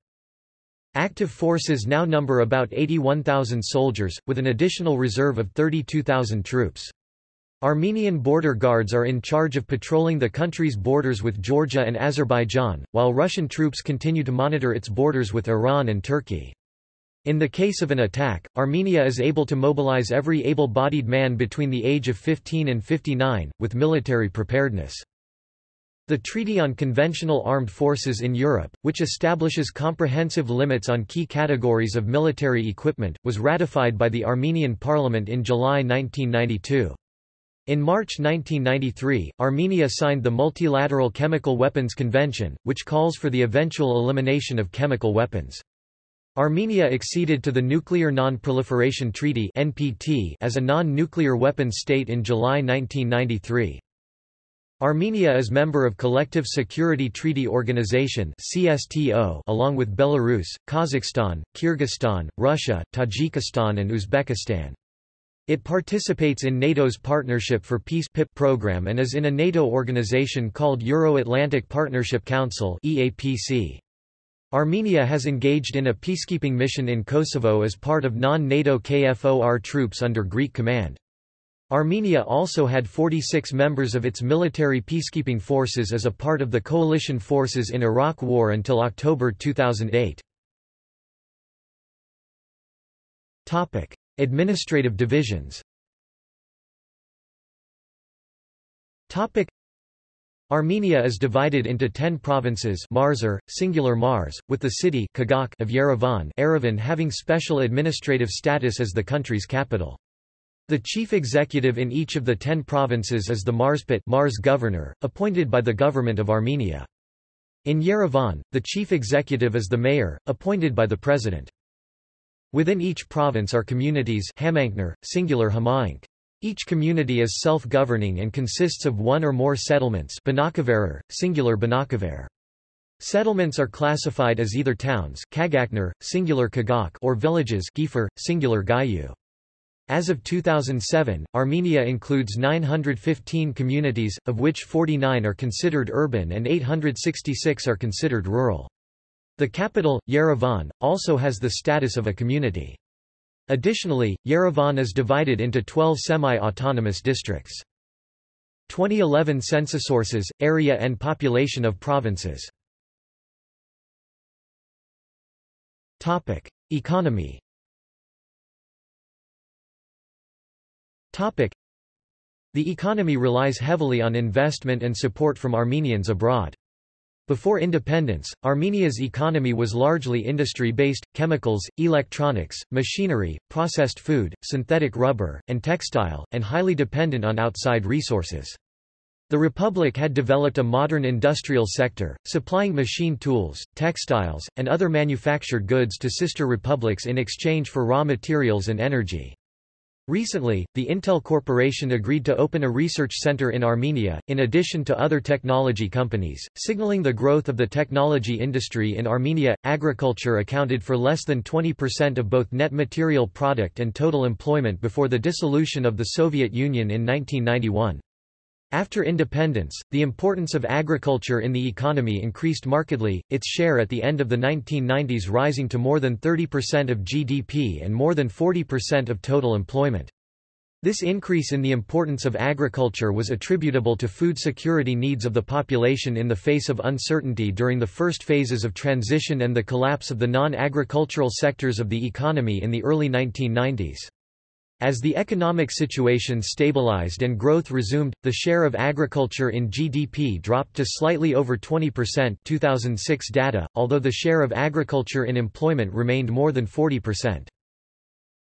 Active forces now number about 81,000 soldiers, with an additional reserve of 32,000 troops. Armenian border guards are in charge of patrolling the country's borders with Georgia and Azerbaijan, while Russian troops continue to monitor its borders with Iran and Turkey. In the case of an attack, Armenia is able to mobilize every able-bodied man between the age of 15 and 59, with military preparedness. The Treaty on Conventional Armed Forces in Europe, which establishes comprehensive limits on key categories of military equipment, was ratified by the Armenian parliament in July 1992. In March 1993, Armenia signed the Multilateral Chemical Weapons Convention, which calls for the eventual elimination of chemical weapons. Armenia acceded to the Nuclear Non-Proliferation Treaty (NPT) as a non-nuclear weapons state in July 1993. Armenia is member of Collective Security Treaty Organization (CSTO) along with Belarus, Kazakhstan, Kyrgyzstan, Russia, Tajikistan and Uzbekistan. It participates in NATO's Partnership for Peace PIP program and is in a NATO organization called Euro-Atlantic Partnership Council EAPC. Armenia has engaged in a peacekeeping mission in Kosovo as part of non-NATO KFOR troops under Greek command. Armenia also had 46 members of its military peacekeeping forces as a part of the coalition forces in Iraq War until October 2008. Administrative divisions Armenia is divided into ten provinces Marzer, er, singular Marz, with the city Kagak of Yerevan, Yerevan having special administrative status as the country's capital. The chief executive in each of the ten provinces is the Marzpet Marz governor, appointed by the government of Armenia. In Yerevan, the chief executive is the mayor, appointed by the president. Within each province are communities Hamaynkner, singular Hamaynk. Each community is self-governing and consists of one or more settlements singular Settlements are classified as either towns Kagakner, singular Kagak or villages singular Gayu. As of 2007, Armenia includes 915 communities, of which 49 are considered urban and 866 are considered rural. The capital, Yerevan, also has the status of a community. Additionally, Yerevan is divided into 12 semi-autonomous districts. 2011 census sources, area and population of provinces. Topic: Economy. Topic: The economy relies heavily on investment and support from Armenians abroad. Before independence, Armenia's economy was largely industry-based, chemicals, electronics, machinery, processed food, synthetic rubber, and textile, and highly dependent on outside resources. The Republic had developed a modern industrial sector, supplying machine tools, textiles, and other manufactured goods to sister republics in exchange for raw materials and energy. Recently, the Intel Corporation agreed to open a research center in Armenia, in addition to other technology companies, signaling the growth of the technology industry in Armenia. Agriculture accounted for less than 20% of both net material product and total employment before the dissolution of the Soviet Union in 1991. After independence, the importance of agriculture in the economy increased markedly, its share at the end of the 1990s rising to more than 30% of GDP and more than 40% of total employment. This increase in the importance of agriculture was attributable to food security needs of the population in the face of uncertainty during the first phases of transition and the collapse of the non-agricultural sectors of the economy in the early 1990s. As the economic situation stabilized and growth resumed, the share of agriculture in GDP dropped to slightly over 20% 2006 data, although the share of agriculture in employment remained more than 40%.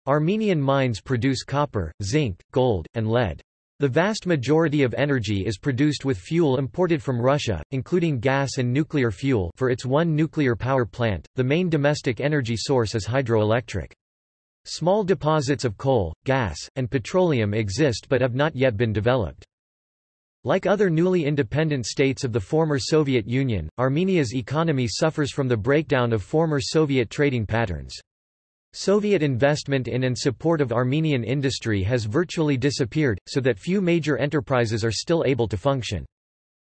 Armenian mines produce copper, zinc, gold, and lead. The vast majority of energy is produced with fuel imported from Russia, including gas and nuclear fuel for its one nuclear power plant. The main domestic energy source is hydroelectric. Small deposits of coal, gas, and petroleum exist but have not yet been developed. Like other newly independent states of the former Soviet Union, Armenia's economy suffers from the breakdown of former Soviet trading patterns. Soviet investment in and support of Armenian industry has virtually disappeared, so that few major enterprises are still able to function.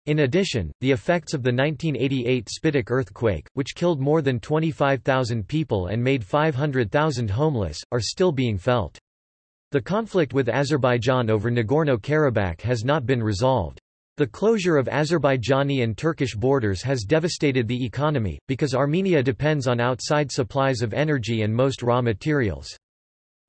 In addition, the effects of the 1988 Spitak earthquake, which killed more than 25,000 people and made 500,000 homeless, are still being felt. The conflict with Azerbaijan over Nagorno-Karabakh has not been resolved. The closure of Azerbaijani and Turkish borders has devastated the economy, because Armenia depends on outside supplies of energy and most raw materials.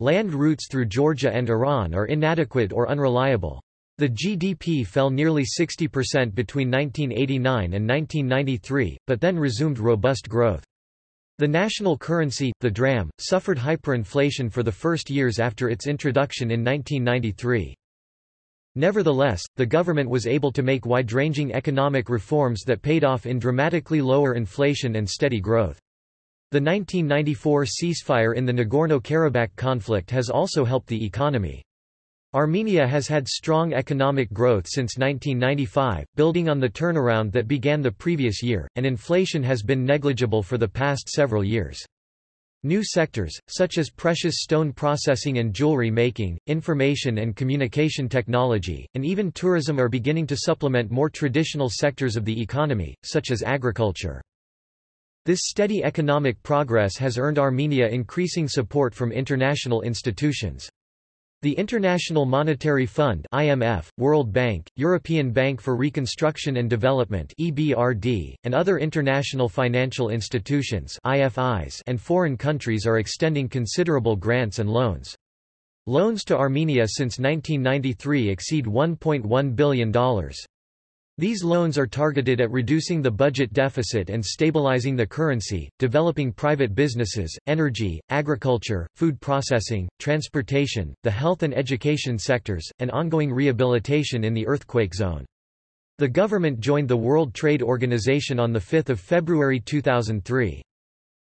Land routes through Georgia and Iran are inadequate or unreliable. The GDP fell nearly 60% between 1989 and 1993, but then resumed robust growth. The national currency, the dram, suffered hyperinflation for the first years after its introduction in 1993. Nevertheless, the government was able to make wide-ranging economic reforms that paid off in dramatically lower inflation and steady growth. The 1994 ceasefire in the Nagorno-Karabakh conflict has also helped the economy. Armenia has had strong economic growth since 1995, building on the turnaround that began the previous year, and inflation has been negligible for the past several years. New sectors, such as precious stone processing and jewelry making, information and communication technology, and even tourism are beginning to supplement more traditional sectors of the economy, such as agriculture. This steady economic progress has earned Armenia increasing support from international institutions. The International Monetary Fund IMF, World Bank, European Bank for Reconstruction and Development EBRD, and other international financial institutions IFIs and foreign countries are extending considerable grants and loans. Loans to Armenia since 1993 exceed $1.1 billion. These loans are targeted at reducing the budget deficit and stabilizing the currency, developing private businesses, energy, agriculture, food processing, transportation, the health and education sectors, and ongoing rehabilitation in the earthquake zone. The government joined the World Trade Organization on 5 February 2003.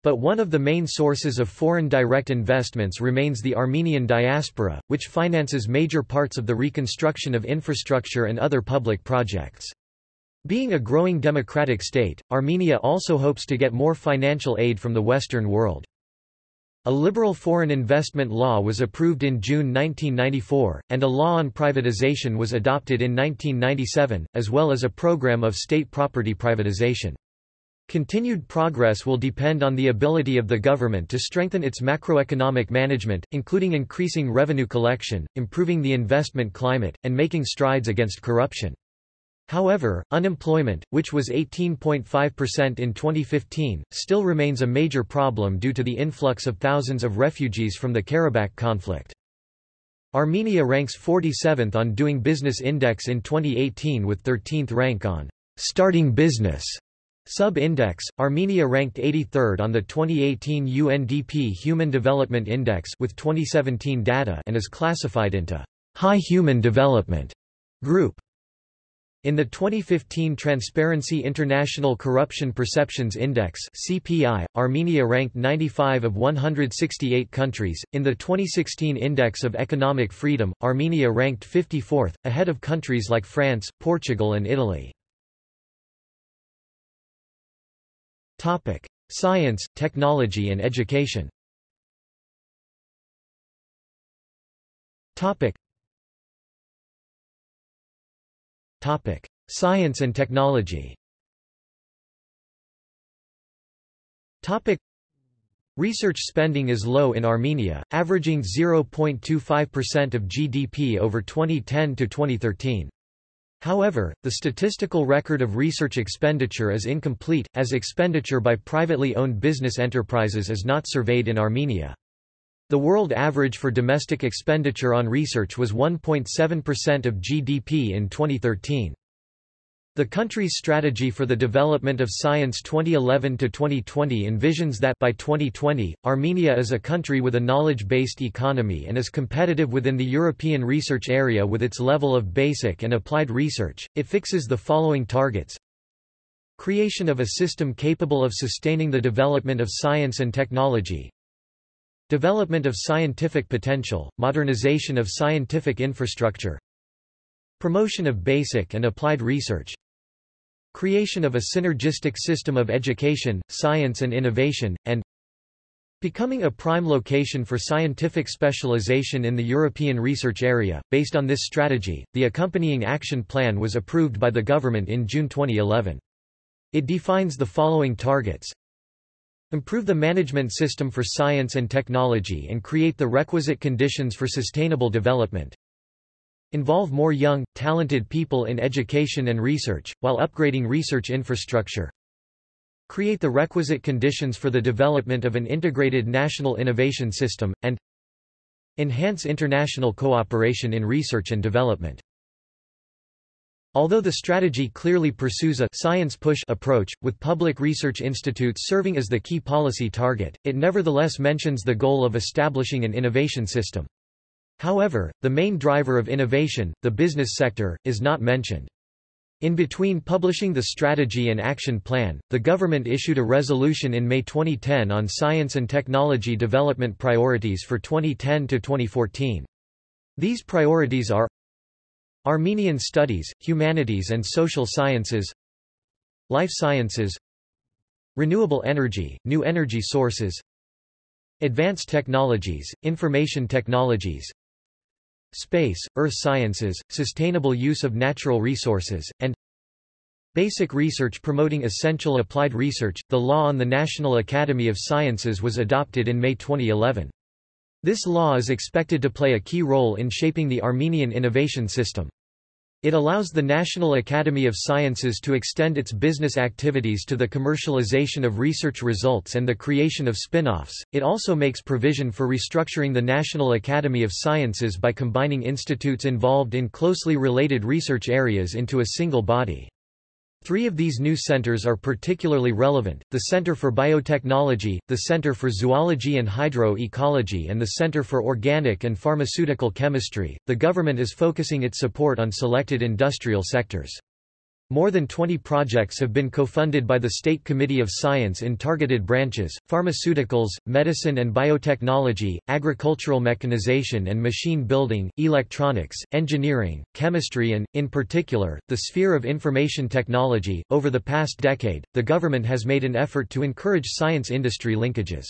But one of the main sources of foreign direct investments remains the Armenian diaspora, which finances major parts of the reconstruction of infrastructure and other public projects. Being a growing democratic state, Armenia also hopes to get more financial aid from the Western world. A liberal foreign investment law was approved in June 1994, and a law on privatization was adopted in 1997, as well as a program of state property privatization. Continued progress will depend on the ability of the government to strengthen its macroeconomic management, including increasing revenue collection, improving the investment climate, and making strides against corruption. However, unemployment, which was 18.5% in 2015, still remains a major problem due to the influx of thousands of refugees from the Karabakh conflict. Armenia ranks 47th on Doing Business Index in 2018 with 13th rank on Starting Business Sub-index, Armenia ranked 83rd on the 2018 UNDP Human Development Index with 2017 data and is classified into High Human Development Group. In the 2015 Transparency International Corruption Perceptions Index (CPI), Armenia ranked 95 of 168 countries. In the 2016 Index of Economic Freedom, Armenia ranked 54th, ahead of countries like France, Portugal and Italy. Topic: Science, technology and education. Topic: Topic: Science and technology. Topic: Research spending is low in Armenia, averaging 0.25% of GDP over 2010 to 2013. However, the statistical record of research expenditure is incomplete, as expenditure by privately owned business enterprises is not surveyed in Armenia. The world average for domestic expenditure on research was 1.7% of GDP in 2013. The country's strategy for the development of science 2011-2020 envisions that by 2020, Armenia is a country with a knowledge-based economy and is competitive within the European research area with its level of basic and applied research. It fixes the following targets. Creation of a system capable of sustaining the development of science and technology. Development of scientific potential, modernization of scientific infrastructure. Promotion of basic and applied research Creation of a synergistic system of education, science and innovation, and Becoming a prime location for scientific specialization in the European research area. Based on this strategy, the accompanying action plan was approved by the government in June 2011. It defines the following targets. Improve the management system for science and technology and create the requisite conditions for sustainable development. Involve more young, talented people in education and research, while upgrading research infrastructure. Create the requisite conditions for the development of an integrated national innovation system, and enhance international cooperation in research and development. Although the strategy clearly pursues a science push approach, with public research institutes serving as the key policy target, it nevertheless mentions the goal of establishing an innovation system. However, the main driver of innovation, the business sector, is not mentioned. In between publishing the strategy and action plan, the government issued a resolution in May 2010 on science and technology development priorities for 2010 to 2014. These priorities are Armenian studies, humanities and social sciences Life sciences Renewable energy, new energy sources Advanced technologies, information technologies space, earth sciences, sustainable use of natural resources, and Basic research promoting essential applied research. The law on the National Academy of Sciences was adopted in May 2011. This law is expected to play a key role in shaping the Armenian innovation system. It allows the National Academy of Sciences to extend its business activities to the commercialization of research results and the creation of spin-offs. It also makes provision for restructuring the National Academy of Sciences by combining institutes involved in closely related research areas into a single body. Three of these new centers are particularly relevant, the Center for Biotechnology, the Center for Zoology and Hydro-Ecology and the Center for Organic and Pharmaceutical Chemistry. The government is focusing its support on selected industrial sectors. More than 20 projects have been co-funded by the State Committee of Science in targeted branches, pharmaceuticals, medicine and biotechnology, agricultural mechanization and machine building, electronics, engineering, chemistry and, in particular, the sphere of information technology. Over the past decade, the government has made an effort to encourage science-industry linkages.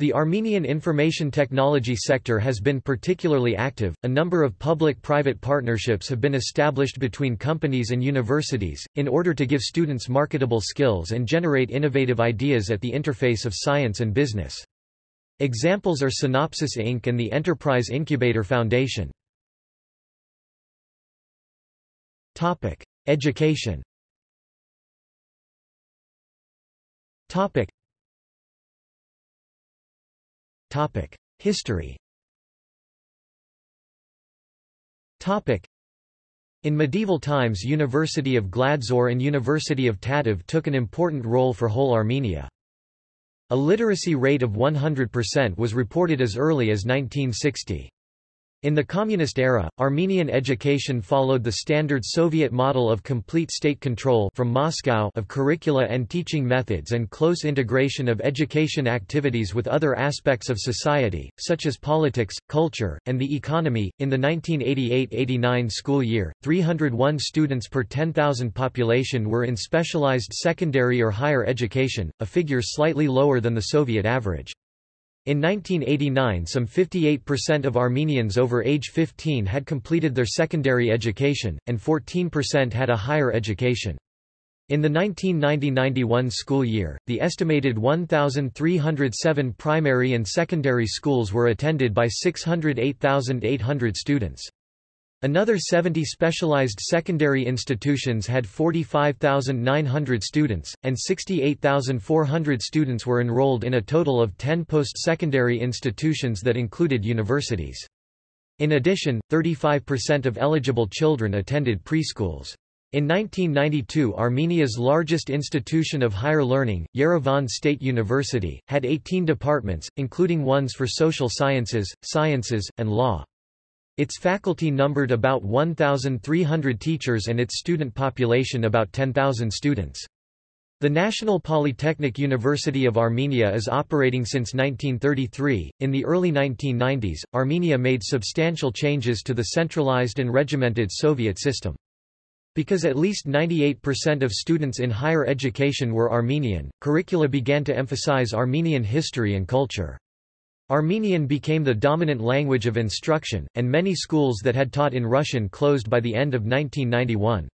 The Armenian information technology sector has been particularly active. A number of public private partnerships have been established between companies and universities, in order to give students marketable skills and generate innovative ideas at the interface of science and business. Examples are Synopsys Inc. and the Enterprise Incubator Foundation. Education History in medieval times University of Gladzor and University of Tatev took an important role for whole Armenia. A literacy rate of 100% was reported as early as 1960. In the Communist era, Armenian education followed the standard Soviet model of complete state control from Moscow of curricula and teaching methods and close integration of education activities with other aspects of society, such as politics, culture, and the economy. In the 1988-89 school year, 301 students per 10,000 population were in specialized secondary or higher education, a figure slightly lower than the Soviet average. In 1989 some 58% of Armenians over age 15 had completed their secondary education, and 14% had a higher education. In the 1990–91 school year, the estimated 1,307 primary and secondary schools were attended by 608,800 students. Another 70 specialized secondary institutions had 45,900 students, and 68,400 students were enrolled in a total of 10 post-secondary institutions that included universities. In addition, 35% of eligible children attended preschools. In 1992 Armenia's largest institution of higher learning, Yerevan State University, had 18 departments, including ones for social sciences, sciences, and law. Its faculty numbered about 1,300 teachers and its student population about 10,000 students. The National Polytechnic University of Armenia is operating since 1933. In the early 1990s, Armenia made substantial changes to the centralized and regimented Soviet system. Because at least 98% of students in higher education were Armenian, curricula began to emphasize Armenian history and culture. Armenian became the dominant language of instruction, and many schools that had taught in Russian closed by the end of 1991.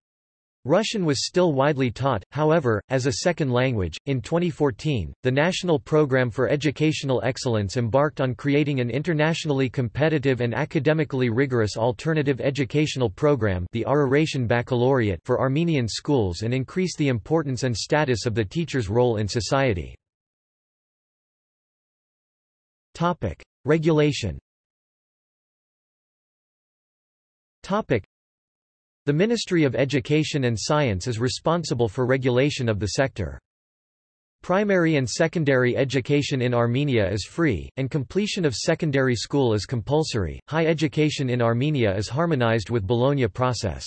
Russian was still widely taught, however, as a second language. In 2014, the National Program for Educational Excellence embarked on creating an internationally competitive and academically rigorous alternative educational program, the Araration Baccalaureate, for Armenian schools and increase the importance and status of the teacher's role in society. Topic: Regulation. Topic: The Ministry of Education and Science is responsible for regulation of the sector. Primary and secondary education in Armenia is free, and completion of secondary school is compulsory. High education in Armenia is harmonized with Bologna process.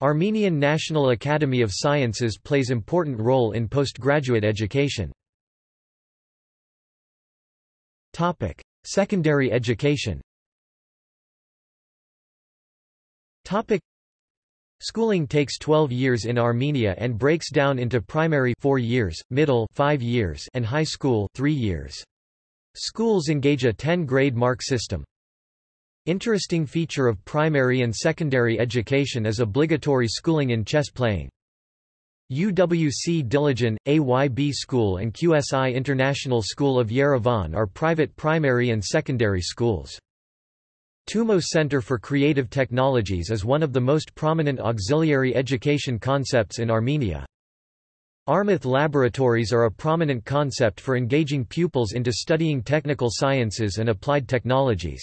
Armenian National Academy of Sciences plays important role in postgraduate education. Topic: Secondary education. Topic: Schooling takes 12 years in Armenia and breaks down into primary 4 years, middle 5 years and high school 3 years. Schools engage a 10-grade mark system. Interesting feature of primary and secondary education is obligatory schooling in chess playing. UWC Dilijan, AYB School and QSI International School of Yerevan are private primary and secondary schools. TUMO Center for Creative Technologies is one of the most prominent auxiliary education concepts in Armenia. Armath laboratories are a prominent concept for engaging pupils into studying technical sciences and applied technologies.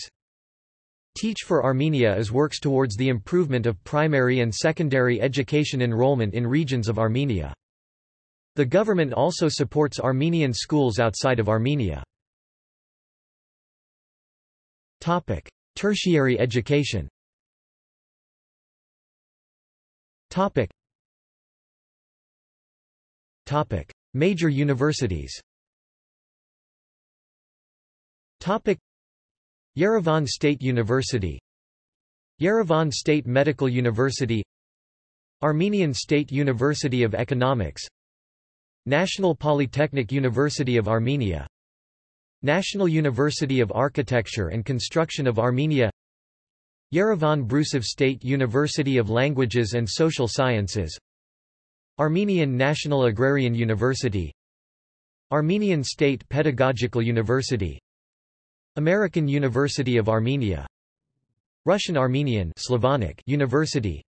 Teach for Armenia is works towards the improvement of primary and secondary education enrollment in regions of Armenia. The government also supports Armenian schools outside of Armenia. Topic: Tertiary education. Topic: Topic. Major universities Topic. Yerevan State University Yerevan State Medical University Armenian State University of Economics National Polytechnic University of Armenia National University of Architecture and Construction of Armenia Yerevan Brusov State University of Languages and Social Sciences Armenian National Agrarian University Armenian State Pedagogical University American University of Armenia. Russian Armenian Slavonic University.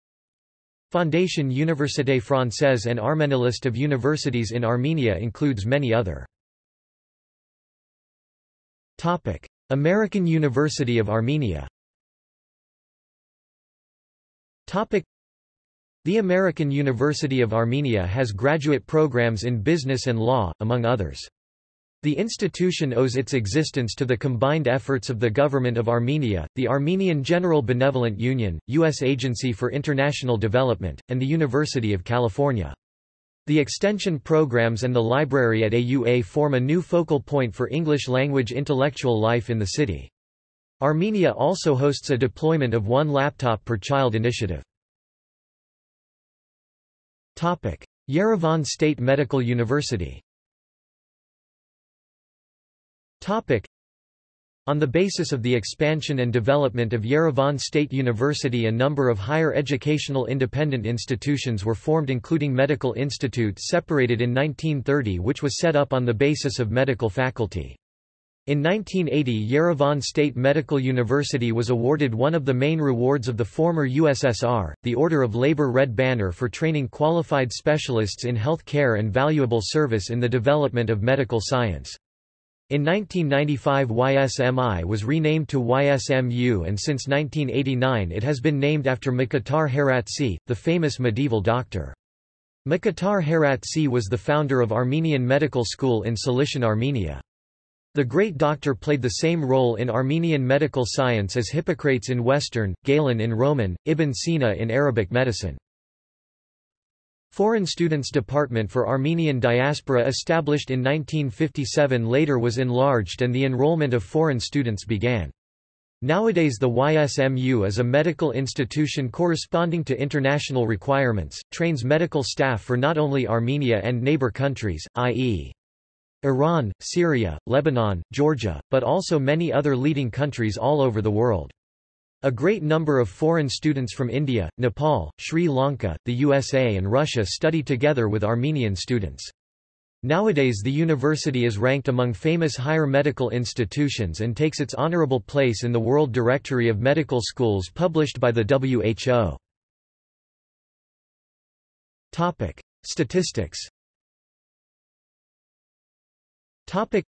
Fondation Université Française and Armenia list of universities in Armenia includes many other. Topic. American University of Armenia. Topic. The American University of Armenia has graduate programs in business and law, among others. The institution owes its existence to the combined efforts of the Government of Armenia, the Armenian General Benevolent Union, U.S. Agency for International Development, and the University of California. The extension programs and the library at AUA form a new focal point for English-language intellectual life in the city. Armenia also hosts a deployment of one laptop per child initiative. Yerevan State Medical University on the basis of the expansion and development of Yerevan State University a number of higher educational independent institutions were formed including Medical Institute separated in 1930 which was set up on the basis of medical faculty. In 1980 Yerevan State Medical University was awarded one of the main rewards of the former USSR, the Order of Labor Red Banner for training qualified specialists in health care and valuable service in the development of medical science. In 1995 YSMI was renamed to YSMU and since 1989 it has been named after Mkhitar Heratsi, the famous medieval doctor. Mkhitar Heratsi was the founder of Armenian Medical School in Cilician Armenia. The great doctor played the same role in Armenian medical science as Hippocrates in Western, Galen in Roman, Ibn Sina in Arabic medicine. Foreign Students Department for Armenian Diaspora established in 1957 later was enlarged and the enrollment of foreign students began. Nowadays the YSMU is a medical institution corresponding to international requirements, trains medical staff for not only Armenia and neighbor countries, i.e. Iran, Syria, Lebanon, Georgia, but also many other leading countries all over the world. A great number of foreign students from India, Nepal, Sri Lanka, the USA and Russia study together with Armenian students. Nowadays the university is ranked among famous higher medical institutions and takes its honorable place in the World Directory of Medical Schools published by the WHO. Topic: Statistics. Topic: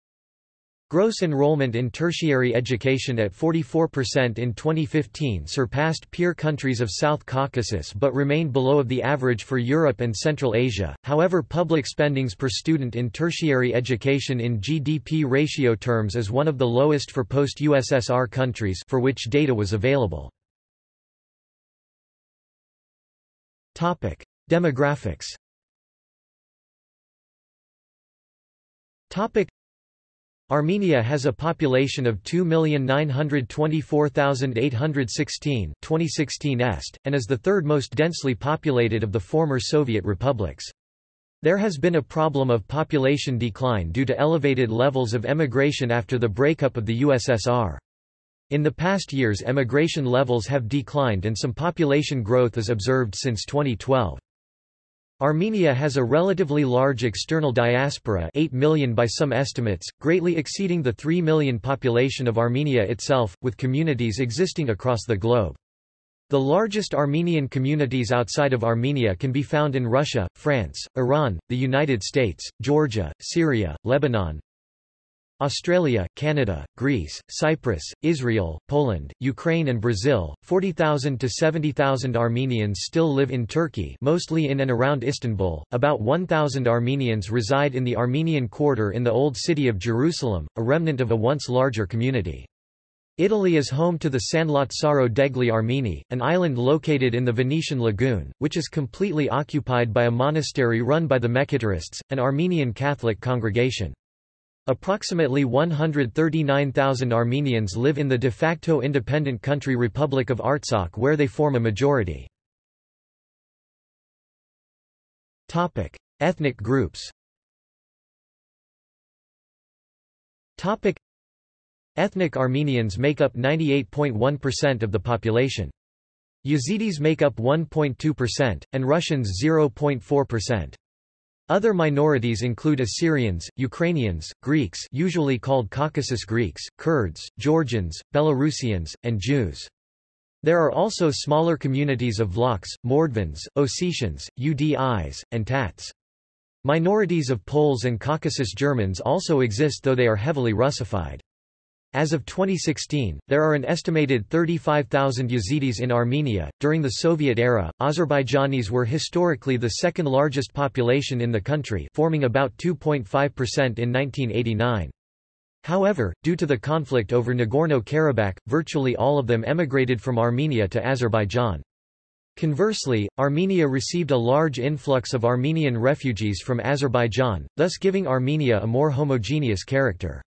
Gross enrollment in tertiary education at 44% in 2015 surpassed peer countries of South Caucasus but remained below of the average for Europe and Central Asia. However, public spendings per student in tertiary education in GDP ratio terms is one of the lowest for post-USSR countries for which data was available. Topic: Demographics. Topic Armenia has a population of 2,924,816 2016 est, and is the third most densely populated of the former Soviet republics. There has been a problem of population decline due to elevated levels of emigration after the breakup of the USSR. In the past years emigration levels have declined and some population growth is observed since 2012. Armenia has a relatively large external diaspora 8 million by some estimates, greatly exceeding the 3 million population of Armenia itself, with communities existing across the globe. The largest Armenian communities outside of Armenia can be found in Russia, France, Iran, the United States, Georgia, Syria, Lebanon, Australia, Canada, Greece, Cyprus, Israel, Poland, Ukraine and Brazil. 40,000 to 70,000 Armenians still live in Turkey, mostly in and around Istanbul. About 1,000 Armenians reside in the Armenian quarter in the old city of Jerusalem, a remnant of a once larger community. Italy is home to the San Lazzaro degli Armeni, an island located in the Venetian lagoon, which is completely occupied by a monastery run by the Mekhitarists, an Armenian Catholic congregation. Approximately 139,000 Armenians live in the de facto independent country Republic of Artsakh where they form a majority. Ethnic groups Ethnic Armenians make up 98.1% of the population. Yazidis make up 1.2%, and Russians 0.4%. Other minorities include Assyrians, Ukrainians, Greeks usually called Caucasus Greeks, Kurds, Georgians, Belarusians, and Jews. There are also smaller communities of Vlachs, Mordvins, Ossetians, Udis, and Tats. Minorities of Poles and Caucasus Germans also exist though they are heavily Russified. As of 2016, there are an estimated 35,000 Yazidis in Armenia. During the Soviet era, Azerbaijanis were historically the second largest population in the country, forming about 2.5% in 1989. However, due to the conflict over Nagorno-Karabakh, virtually all of them emigrated from Armenia to Azerbaijan. Conversely, Armenia received a large influx of Armenian refugees from Azerbaijan, thus giving Armenia a more homogeneous character.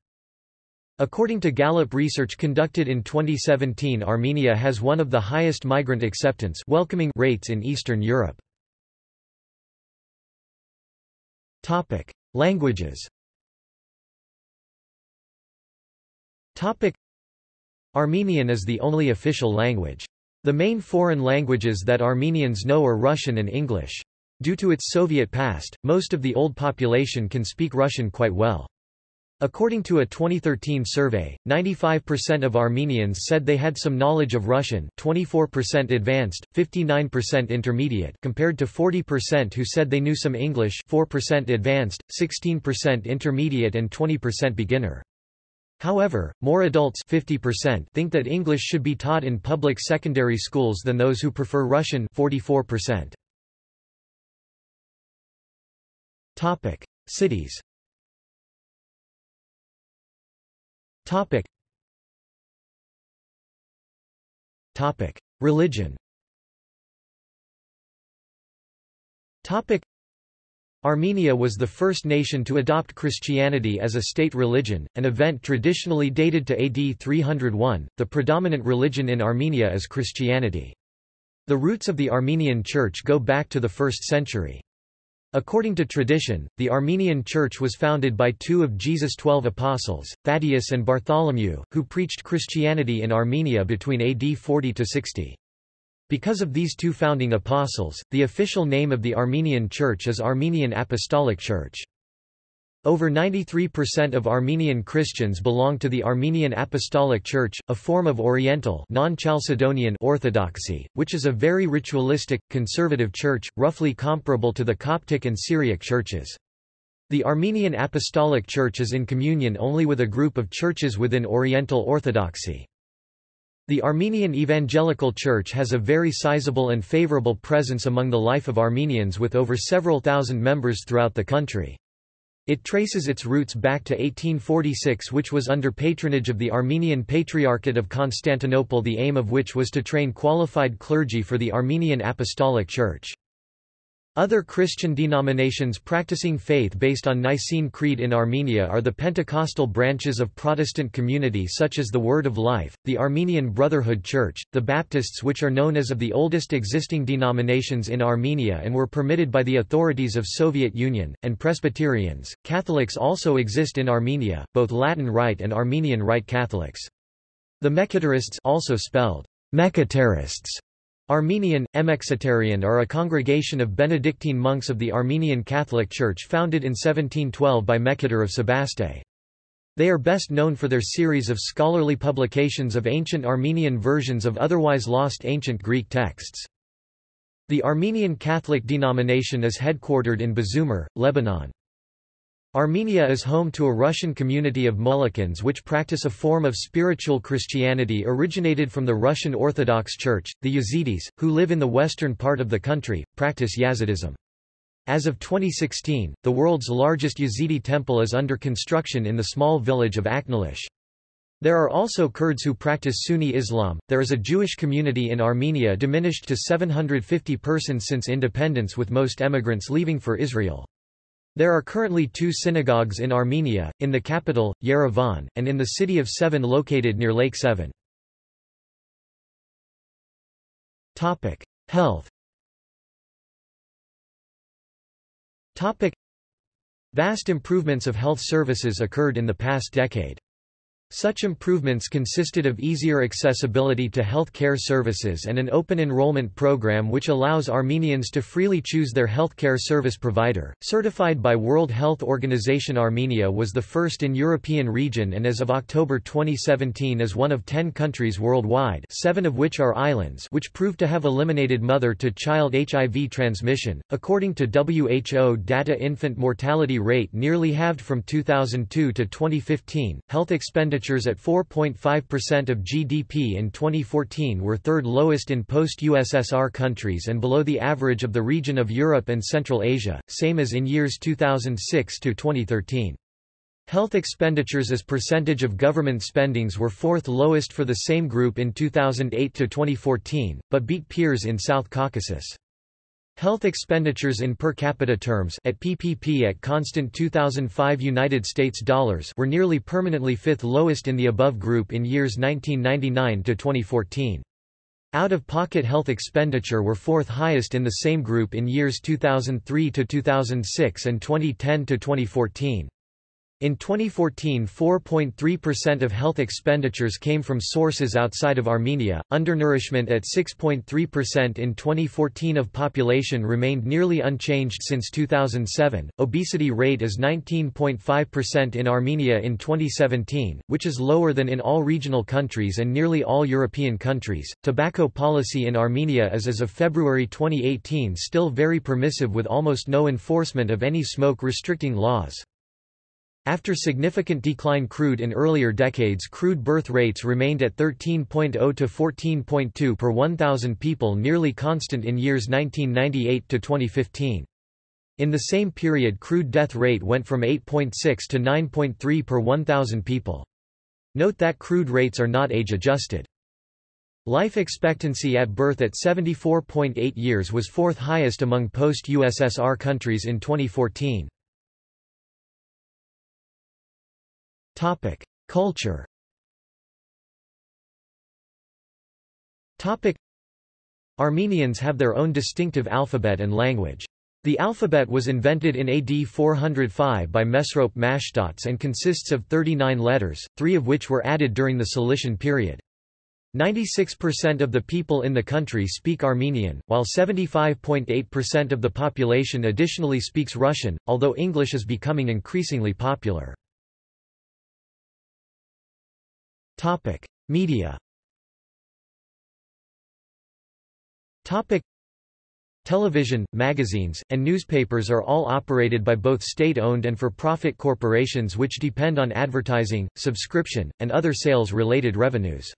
According to Gallup research conducted in 2017 Armenia has one of the highest migrant acceptance welcoming rates in Eastern Europe. Languages Armenian is the only official language. The main foreign languages that Armenians know are Russian and English. Due to its Soviet past, most of the old population can speak Russian quite well. According to a 2013 survey, 95% of Armenians said they had some knowledge of Russian 24% advanced, 59% intermediate compared to 40% who said they knew some English 4% advanced, 16% intermediate and 20% beginner. However, more adults 50% think that English should be taught in public secondary schools than those who prefer Russian 44%. Topic: Cities Topic. Topic. Religion Topic. Armenia was the first nation to adopt Christianity as a state religion, an event traditionally dated to AD 301. The predominant religion in Armenia is Christianity. The roots of the Armenian Church go back to the 1st century. According to tradition, the Armenian Church was founded by two of Jesus' twelve apostles, Thaddeus and Bartholomew, who preached Christianity in Armenia between AD 40–60. Because of these two founding apostles, the official name of the Armenian Church is Armenian Apostolic Church. Over 93% of Armenian Christians belong to the Armenian Apostolic Church, a form of Oriental non-Chalcedonian Orthodoxy, which is a very ritualistic, conservative church, roughly comparable to the Coptic and Syriac churches. The Armenian Apostolic Church is in communion only with a group of churches within Oriental Orthodoxy. The Armenian Evangelical Church has a very sizable and favorable presence among the life of Armenians with over several thousand members throughout the country. It traces its roots back to 1846 which was under patronage of the Armenian Patriarchate of Constantinople the aim of which was to train qualified clergy for the Armenian Apostolic Church. Other Christian denominations practicing faith based on Nicene Creed in Armenia are the Pentecostal branches of Protestant community such as the Word of Life, the Armenian Brotherhood Church, the Baptists which are known as of the oldest existing denominations in Armenia and were permitted by the authorities of Soviet Union, and Presbyterians. Catholics also exist in Armenia, both Latin Rite and Armenian Rite Catholics. The Mekhitarists also spelled Mechitarists Armenian, Emexitarian are a congregation of Benedictine monks of the Armenian Catholic Church founded in 1712 by Mekhitar of Sebaste. They are best known for their series of scholarly publications of ancient Armenian versions of otherwise lost ancient Greek texts. The Armenian Catholic denomination is headquartered in Bzoummar, Lebanon. Armenia is home to a Russian community of Molokans which practice a form of spiritual Christianity originated from the Russian Orthodox Church. The Yazidis, who live in the western part of the country, practice Yazidism. As of 2016, the world's largest Yazidi temple is under construction in the small village of Aknalich. There are also Kurds who practice Sunni Islam. There is a Jewish community in Armenia diminished to 750 persons since independence with most emigrants leaving for Israel. There are currently two synagogues in Armenia, in the capital, Yerevan, and in the city of Sevan located near Lake Sevan. Health Vast improvements of health services occurred in the past decade. Such improvements consisted of easier accessibility to health care services and an open enrollment program which allows Armenians to freely choose their health care service provider. Certified by World Health Organization Armenia was the first in European region and as of October 2017 is one of 10 countries worldwide seven of which are islands which proved to have eliminated mother-to-child HIV transmission. According to WHO data infant mortality rate nearly halved from 2002 to 2015. Health expenditure expenditures at 4.5% of GDP in 2014 were third lowest in post-USSR countries and below the average of the region of Europe and Central Asia, same as in years 2006 to 2013. Health expenditures as percentage of government spendings were fourth lowest for the same group in 2008 to 2014, but beat peers in South Caucasus. Health expenditures in per capita terms at PPP at constant 2005 United States dollars were nearly permanently fifth lowest in the above group in years 1999 to 2014. Out-of-pocket health expenditure were fourth highest in the same group in years 2003 to 2006 and 2010 to 2014. In 2014 4.3% of health expenditures came from sources outside of Armenia, undernourishment at 6.3% in 2014 of population remained nearly unchanged since 2007, obesity rate is 19.5% in Armenia in 2017, which is lower than in all regional countries and nearly all European countries. Tobacco policy in Armenia is as of February 2018 still very permissive with almost no enforcement of any smoke restricting laws. After significant decline crude in earlier decades crude birth rates remained at 13.0 to 14.2 per 1,000 people nearly constant in years 1998 to 2015. In the same period crude death rate went from 8.6 to 9.3 per 1,000 people. Note that crude rates are not age-adjusted. Life expectancy at birth at 74.8 years was fourth highest among post-USSR countries in 2014. Topic: Culture. Topic: Armenians have their own distinctive alphabet and language. The alphabet was invented in AD 405 by Mesrop Mashtots and consists of 39 letters, three of which were added during the Cilician period. 96% of the people in the country speak Armenian, while 75.8% of the population additionally speaks Russian, although English is becoming increasingly popular. Topic: Media. Topic: Television, magazines, and newspapers are all operated by both state-owned and for-profit corporations which depend on advertising, subscription, and other sales-related revenues.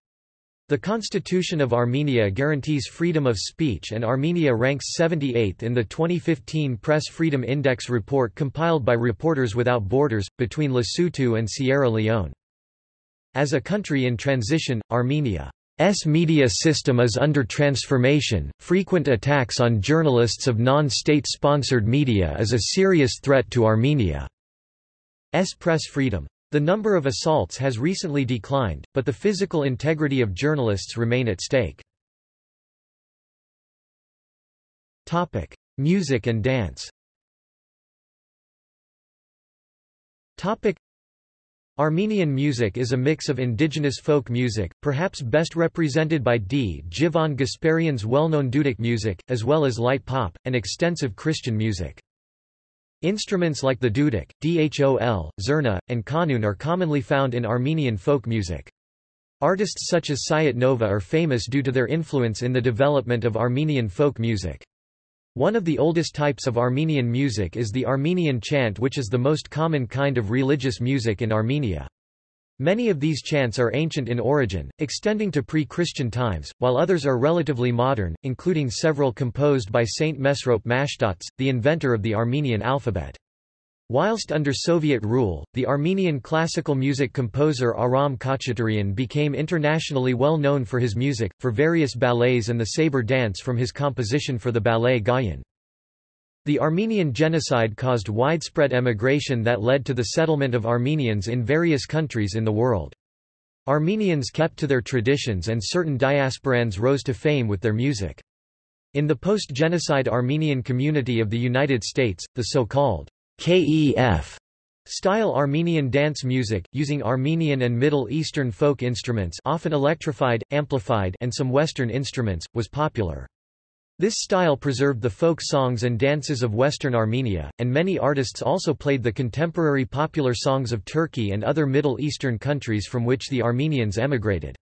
The Constitution of Armenia guarantees freedom of speech and Armenia ranks 78th in the 2015 Press Freedom Index report compiled by Reporters Without Borders, between Lesotho and Sierra Leone. As a country in transition, Armenia's media system is under transformation. Frequent attacks on journalists of non-state sponsored media is a serious threat to Armenia's press freedom. The number of assaults has recently declined, but the physical integrity of journalists remain at stake. Topic: Music and dance. Topic: Armenian music is a mix of indigenous folk music, perhaps best represented by Djivan Gasparyan's well-known Duduk music, as well as light pop, and extensive Christian music. Instruments like the duduk, dhol, zurna, and kanun are commonly found in Armenian folk music. Artists such as Sayat Nova are famous due to their influence in the development of Armenian folk music. One of the oldest types of Armenian music is the Armenian chant which is the most common kind of religious music in Armenia. Many of these chants are ancient in origin, extending to pre-Christian times, while others are relatively modern, including several composed by Saint Mesrop Mashtots, the inventor of the Armenian alphabet. Whilst under Soviet rule, the Armenian classical music composer Aram Khachaturian became internationally well known for his music, for various ballets and the saber dance from his composition for the ballet Gayane. The Armenian genocide caused widespread emigration that led to the settlement of Armenians in various countries in the world. Armenians kept to their traditions and certain diasporans rose to fame with their music. In the post-genocide Armenian community of the United States, the so-called KEF style Armenian dance music, using Armenian and Middle Eastern folk instruments often electrified, amplified and some Western instruments, was popular. This style preserved the folk songs and dances of Western Armenia, and many artists also played the contemporary popular songs of Turkey and other Middle Eastern countries from which the Armenians emigrated.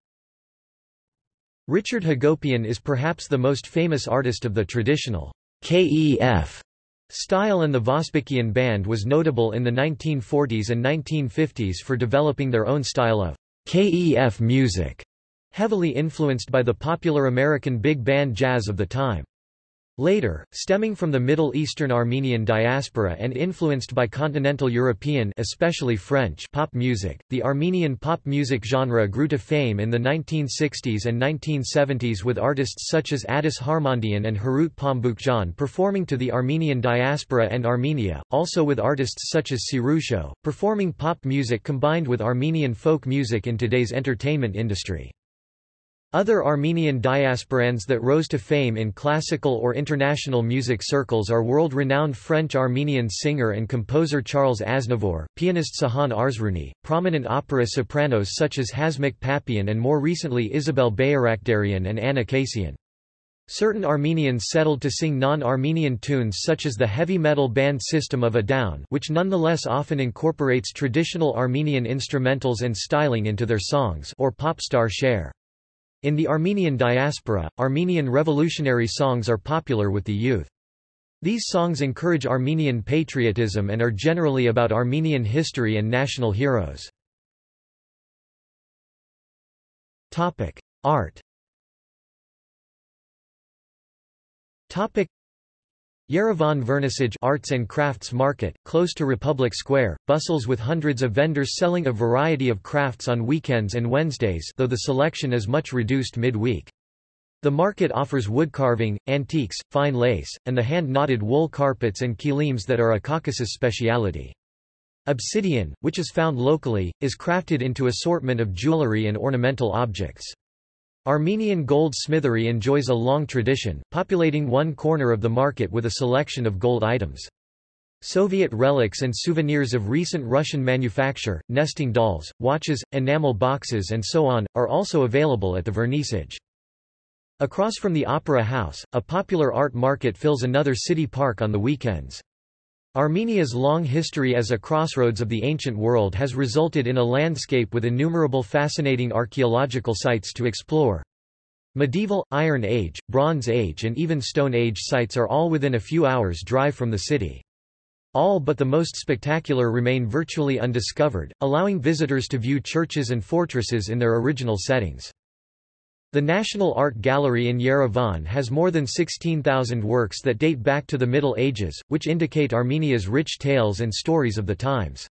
Richard Hagopian is perhaps the most famous artist of the traditional KEF Style and the Vosbikian band was notable in the 1940s and 1950s for developing their own style of KEF music, heavily influenced by the popular American big band jazz of the time. Later, stemming from the Middle Eastern Armenian diaspora and influenced by continental European especially French pop music, the Armenian pop music genre grew to fame in the 1960s and 1970s with artists such as Adiss Harmandian and Harout Pamboukjian performing to the Armenian diaspora and Armenia, also with artists such as Sirusho, performing pop music combined with Armenian folk music in today's entertainment industry. Other Armenian diasporans that rose to fame in classical or international music circles are world-renowned French-Armenian singer and composer Charles Aznavour, pianist Sahan Arzruni, prominent opera sopranos such as Hasmik Papian and more recently Isabel Bayrakdarian and Anna Kasyan. Certain Armenians settled to sing non-Armenian tunes such as the heavy metal band System of a Down which nonetheless often incorporates traditional Armenian instrumentals and styling into their songs or pop star Cher. In the Armenian diaspora, Armenian revolutionary songs are popular with the youth. These songs encourage Armenian patriotism and are generally about Armenian history and national heroes. Art Yerevan Vernissage Arts and Crafts Market, close to Republic Square, bustles with hundreds of vendors selling a variety of crafts on weekends and Wednesdays though the selection is much reduced mid-week. The market offers wood carving, antiques, fine lace, and the hand-knotted wool carpets and kilims that are a Caucasus speciality. Obsidian, which is found locally, is crafted into assortment of jewelry and ornamental objects. Armenian gold smithery enjoys a long tradition, populating one corner of the market with a selection of gold items. Soviet relics and souvenirs of recent Russian manufacture, nesting dolls, watches, enamel boxes and so on, are also available at the vernissage. Across from the Opera House, a popular art market fills another city park on the weekends. Armenia's long history as a crossroads of the ancient world has resulted in a landscape with innumerable fascinating archaeological sites to explore. Medieval, Iron Age, Bronze Age and even Stone Age sites are all within a few hours' drive from the city. All but the most spectacular remain virtually undiscovered, allowing visitors to view churches and fortresses in their original settings. The National Art Gallery in Yerevan has more than 16,000 works that date back to the Middle Ages, which indicate Armenia's rich tales and stories of the times.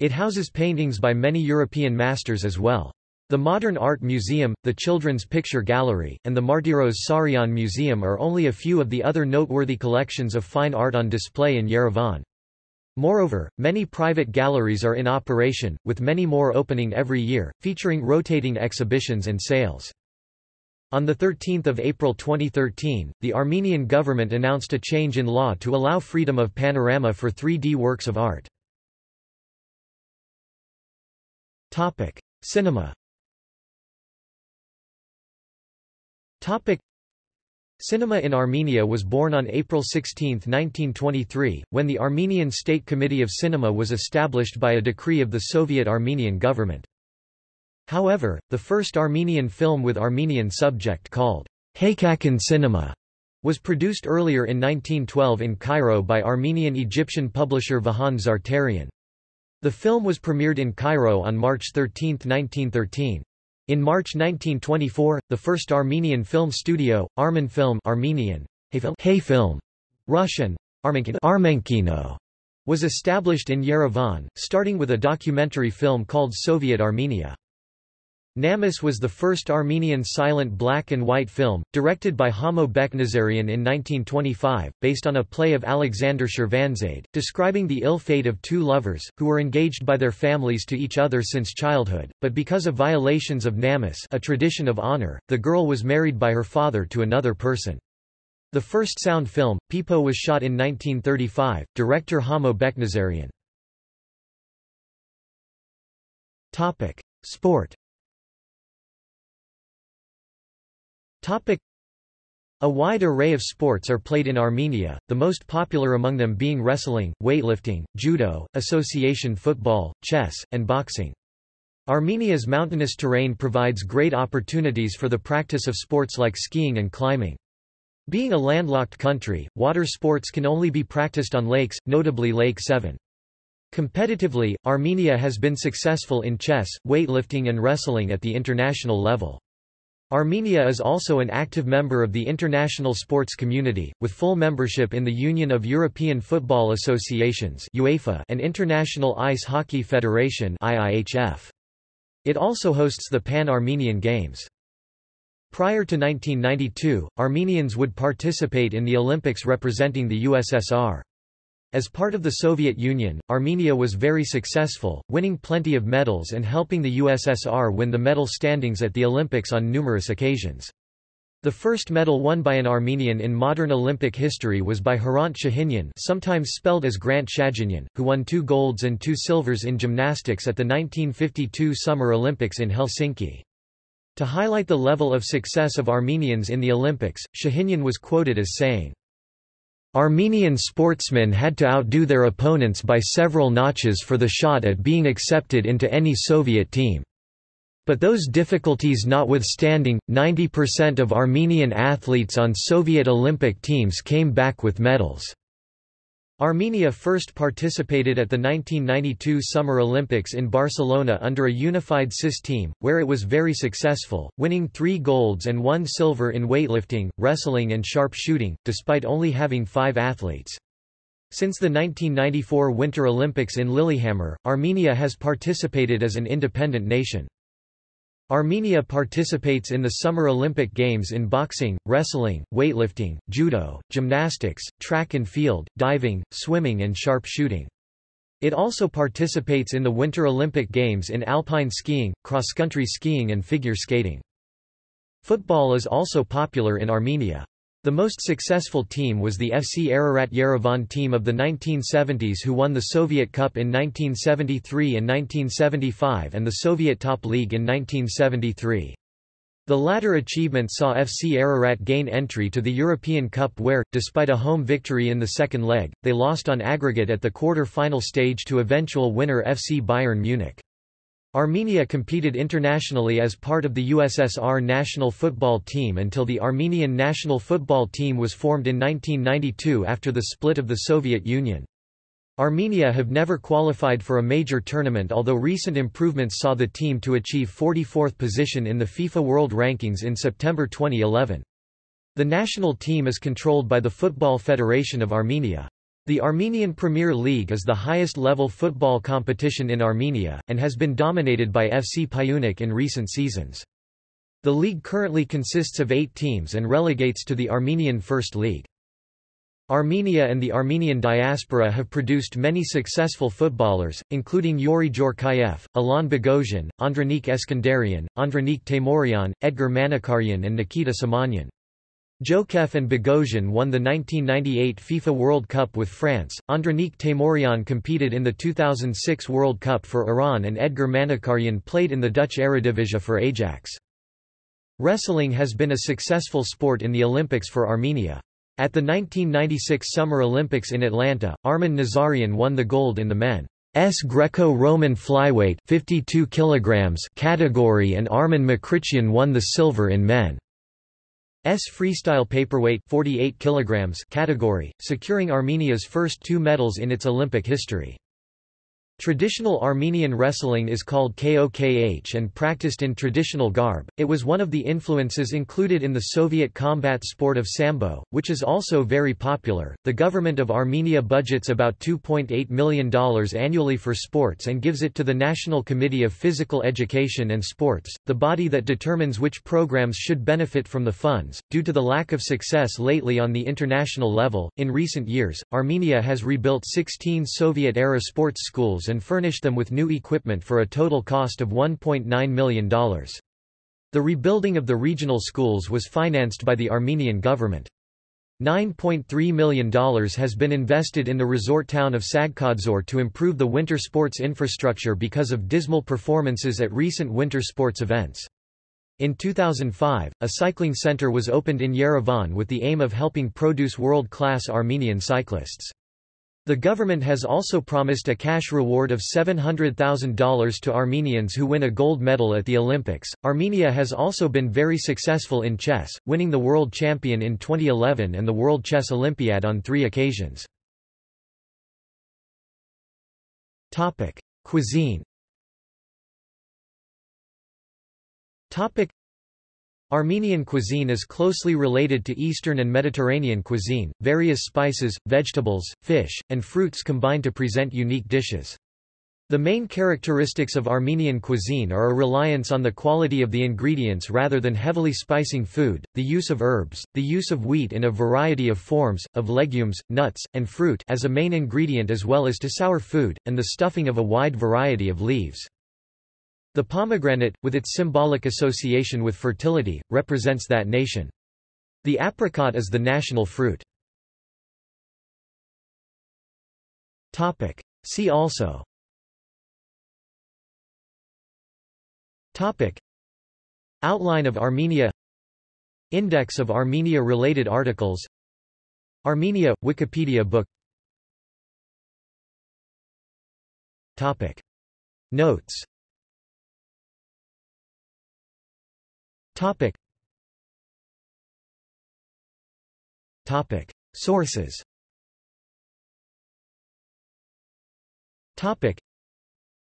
It houses paintings by many European masters as well. The Modern Art Museum, the Children's Picture Gallery, and the Martiros Sarian Museum are only a few of the other noteworthy collections of fine art on display in Yerevan. Moreover, many private galleries are in operation, with many more opening every year, featuring rotating exhibitions and sales. On 13 April 2013, the Armenian government announced a change in law to allow freedom of panorama for 3D works of art. Cinema Cinema in Armenia was born on April 16, 1923, when the Armenian State Committee of Cinema was established by a decree of the Soviet Armenian government. However, the first Armenian film with Armenian subject called Haykakan Cinema was produced earlier in 1912 in Cairo by Armenian-Egyptian publisher Vahan Zartarian. The film was premiered in Cairo on March 13, 1913. In March 1924, the first Armenian film studio, Armenfilm Armenian, Hayfilm, Hayfilm, Russian, Armenkino, was established in Yerevan, starting with a documentary film called Soviet Armenia. Namus was the first Armenian silent black and white film, directed by Hamo Beknazarian in 1925, based on a play of Alexander Shirvanzade, describing the ill fate of two lovers, who were engaged by their families to each other since childhood, but because of violations of Namus a tradition of honor, the girl was married by her father to another person. The first sound film, Pipo was shot in 1935, director Hamo Beknazarian. Sport Topic. A wide array of sports are played in Armenia, the most popular among them being wrestling, weightlifting, judo, association football, chess, and boxing. Armenia's mountainous terrain provides great opportunities for the practice of sports like skiing and climbing. Being a landlocked country, water sports can only be practiced on lakes, notably Lake Sevan. Competitively, Armenia has been successful in chess, weightlifting and wrestling at the international level. Armenia is also an active member of the international sports community, with full membership in the Union of European Football Associations UEFA and International Ice Hockey Federation IIHF. It also hosts the Pan-Armenian Games. Prior to 1992, Armenians would participate in the Olympics representing the USSR. As part of the Soviet Union, Armenia was very successful, winning plenty of medals and helping the USSR win the medal standings at the Olympics on numerous occasions. The first medal won by an Armenian in modern Olympic history was by Hrant Shahinyan sometimes spelled as Grant Shaginian, who won two golds and two silvers in gymnastics at the 1952 Summer Olympics in Helsinki. To highlight the level of success of Armenians in the Olympics, Shahinyan was quoted as saying, Armenian sportsmen had to outdo their opponents by several notches for the shot at being accepted into any Soviet team. But those difficulties notwithstanding, 90% of Armenian athletes on Soviet Olympic teams came back with medals. Armenia first participated at the 1992 Summer Olympics in Barcelona under a unified CIS team, where it was very successful, winning three golds and one silver in weightlifting, wrestling and sharp shooting, despite only having five athletes. Since the 1994 Winter Olympics in Lillehammer, Armenia has participated as an independent nation. Armenia participates in the Summer Olympic Games in boxing, wrestling, weightlifting, judo, gymnastics, track and field, diving, swimming and sharp shooting. It also participates in the Winter Olympic Games in alpine skiing, cross-country skiing and figure skating. Football is also popular in Armenia. The most successful team was the FC Ararat Yerevan team of the 1970s who won the Soviet Cup in 1973 and 1975 and the Soviet Top League in 1973. The latter achievement saw FC Ararat gain entry to the European Cup where, despite a home victory in the second leg, they lost on aggregate at the quarter-final stage to eventual winner FC Bayern Munich. Armenia competed internationally as part of the USSR national football team until the Armenian national football team was formed in 1992 after the split of the Soviet Union. Armenia have never qualified for a major tournament although recent improvements saw the team to achieve 44th position in the FIFA World Rankings in September 2011. The national team is controlled by the Football Federation of Armenia. The Armenian Premier League is the highest-level football competition in Armenia, and has been dominated by FC Pyunik in recent seasons. The league currently consists of eight teams and relegates to the Armenian First League. Armenia and the Armenian diaspora have produced many successful footballers, including Yuri Djorkaeff, Alain Boghossian, Andranik Eskandarian, Andranik Teymurian, Edgar Manucharyan and Nikita Simonyan. Djorkaeff and Boghossian won the 1998 FIFA World Cup with France, Andranik Teymurian competed in the 2006 World Cup for Iran and Edgar Manucharyan played in the Dutch Eredivisie for Ajax. Wrestling has been a successful sport in the Olympics for Armenia. At the 1996 Summer Olympics in Atlanta, Arman Nazarian won the gold in the men's Greco-Roman flyweight 52 kilograms category and Armen Mkrtchyan won the silver in men. S freestyle paperweight 48 kilograms category, securing Armenia's first two medals in its Olympic history. Traditional Armenian wrestling is called Kokh and practiced in traditional garb. It was one of the influences included in the Soviet combat sport of sambo, which is also very popular. The government of Armenia budgets about $2.8 million annually for sports and gives it to the National Committee of Physical Education and Sports, the body that determines which programs should benefit from the funds. Due to the lack of success lately on the international level, in recent years, Armenia has rebuilt 16 Soviet era sports schools and furnished them with new equipment for a total cost of $1.9 million. The rebuilding of the regional schools was financed by the Armenian government. $9.3 million has been invested in the resort town of Tsaghkadzor to improve the winter sports infrastructure because of dismal performances at recent winter sports events. In 2005, a cycling center was opened in Yerevan with the aim of helping produce world-class Armenian cyclists. The government has also promised a cash reward of $700,000 to Armenians who win a gold medal at the Olympics. Armenia has also been very successful in chess, winning the world champion in 2011 and the World Chess Olympiad on three occasions. Topic: Cuisine. Topic: Armenian cuisine is closely related to Eastern and Mediterranean cuisine, various spices, vegetables, fish, and fruits combine to present unique dishes. The main characteristics of Armenian cuisine are a reliance on the quality of the ingredients rather than heavily spicing food, the use of herbs, the use of wheat in a variety of forms, of legumes, nuts, and fruit as a main ingredient as well as to sour food, and the stuffing of a wide variety of leaves. The pomegranate, with its symbolic association with fertility, represents that nation. The apricot is the national fruit. Topic. See also Topic. Outline of Armenia Index of Armenia-related articles Armenia – Wikipedia book Topic. Notes Topic. Topic. Sources Topic.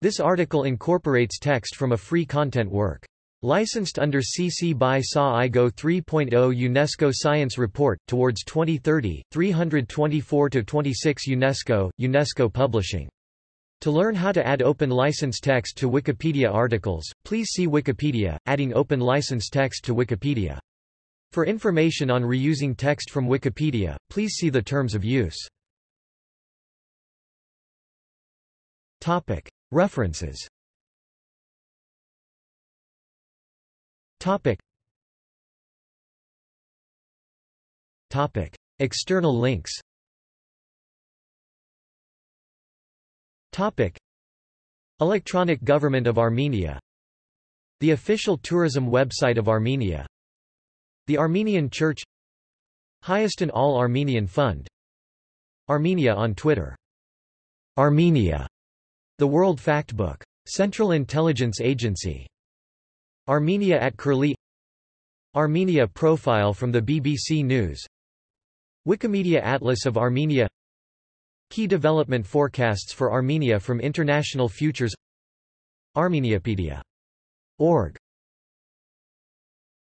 This article incorporates text from a free content work. Licensed under CC by SA IGO 3.0 UNESCO Science Report, Towards 2030, 324-26 UNESCO, UNESCO Publishing to learn how to add open license text to Wikipedia articles, please see Wikipedia, adding open license text to Wikipedia. For information on reusing text from Wikipedia, please see the terms of use. Topic. References Topic. Topic. External links Topic. Electronic Government of Armenia. The official tourism website of Armenia. The Armenian Church. Hayastan All-Armenian Fund. Armenia on Twitter. Armenia. The World Factbook. Central Intelligence Agency. Armenia at Curlie. Armenia profile from the BBC News. Wikimedia Atlas of Armenia Key development forecasts for Armenia from International Futures. Armeniapedia.org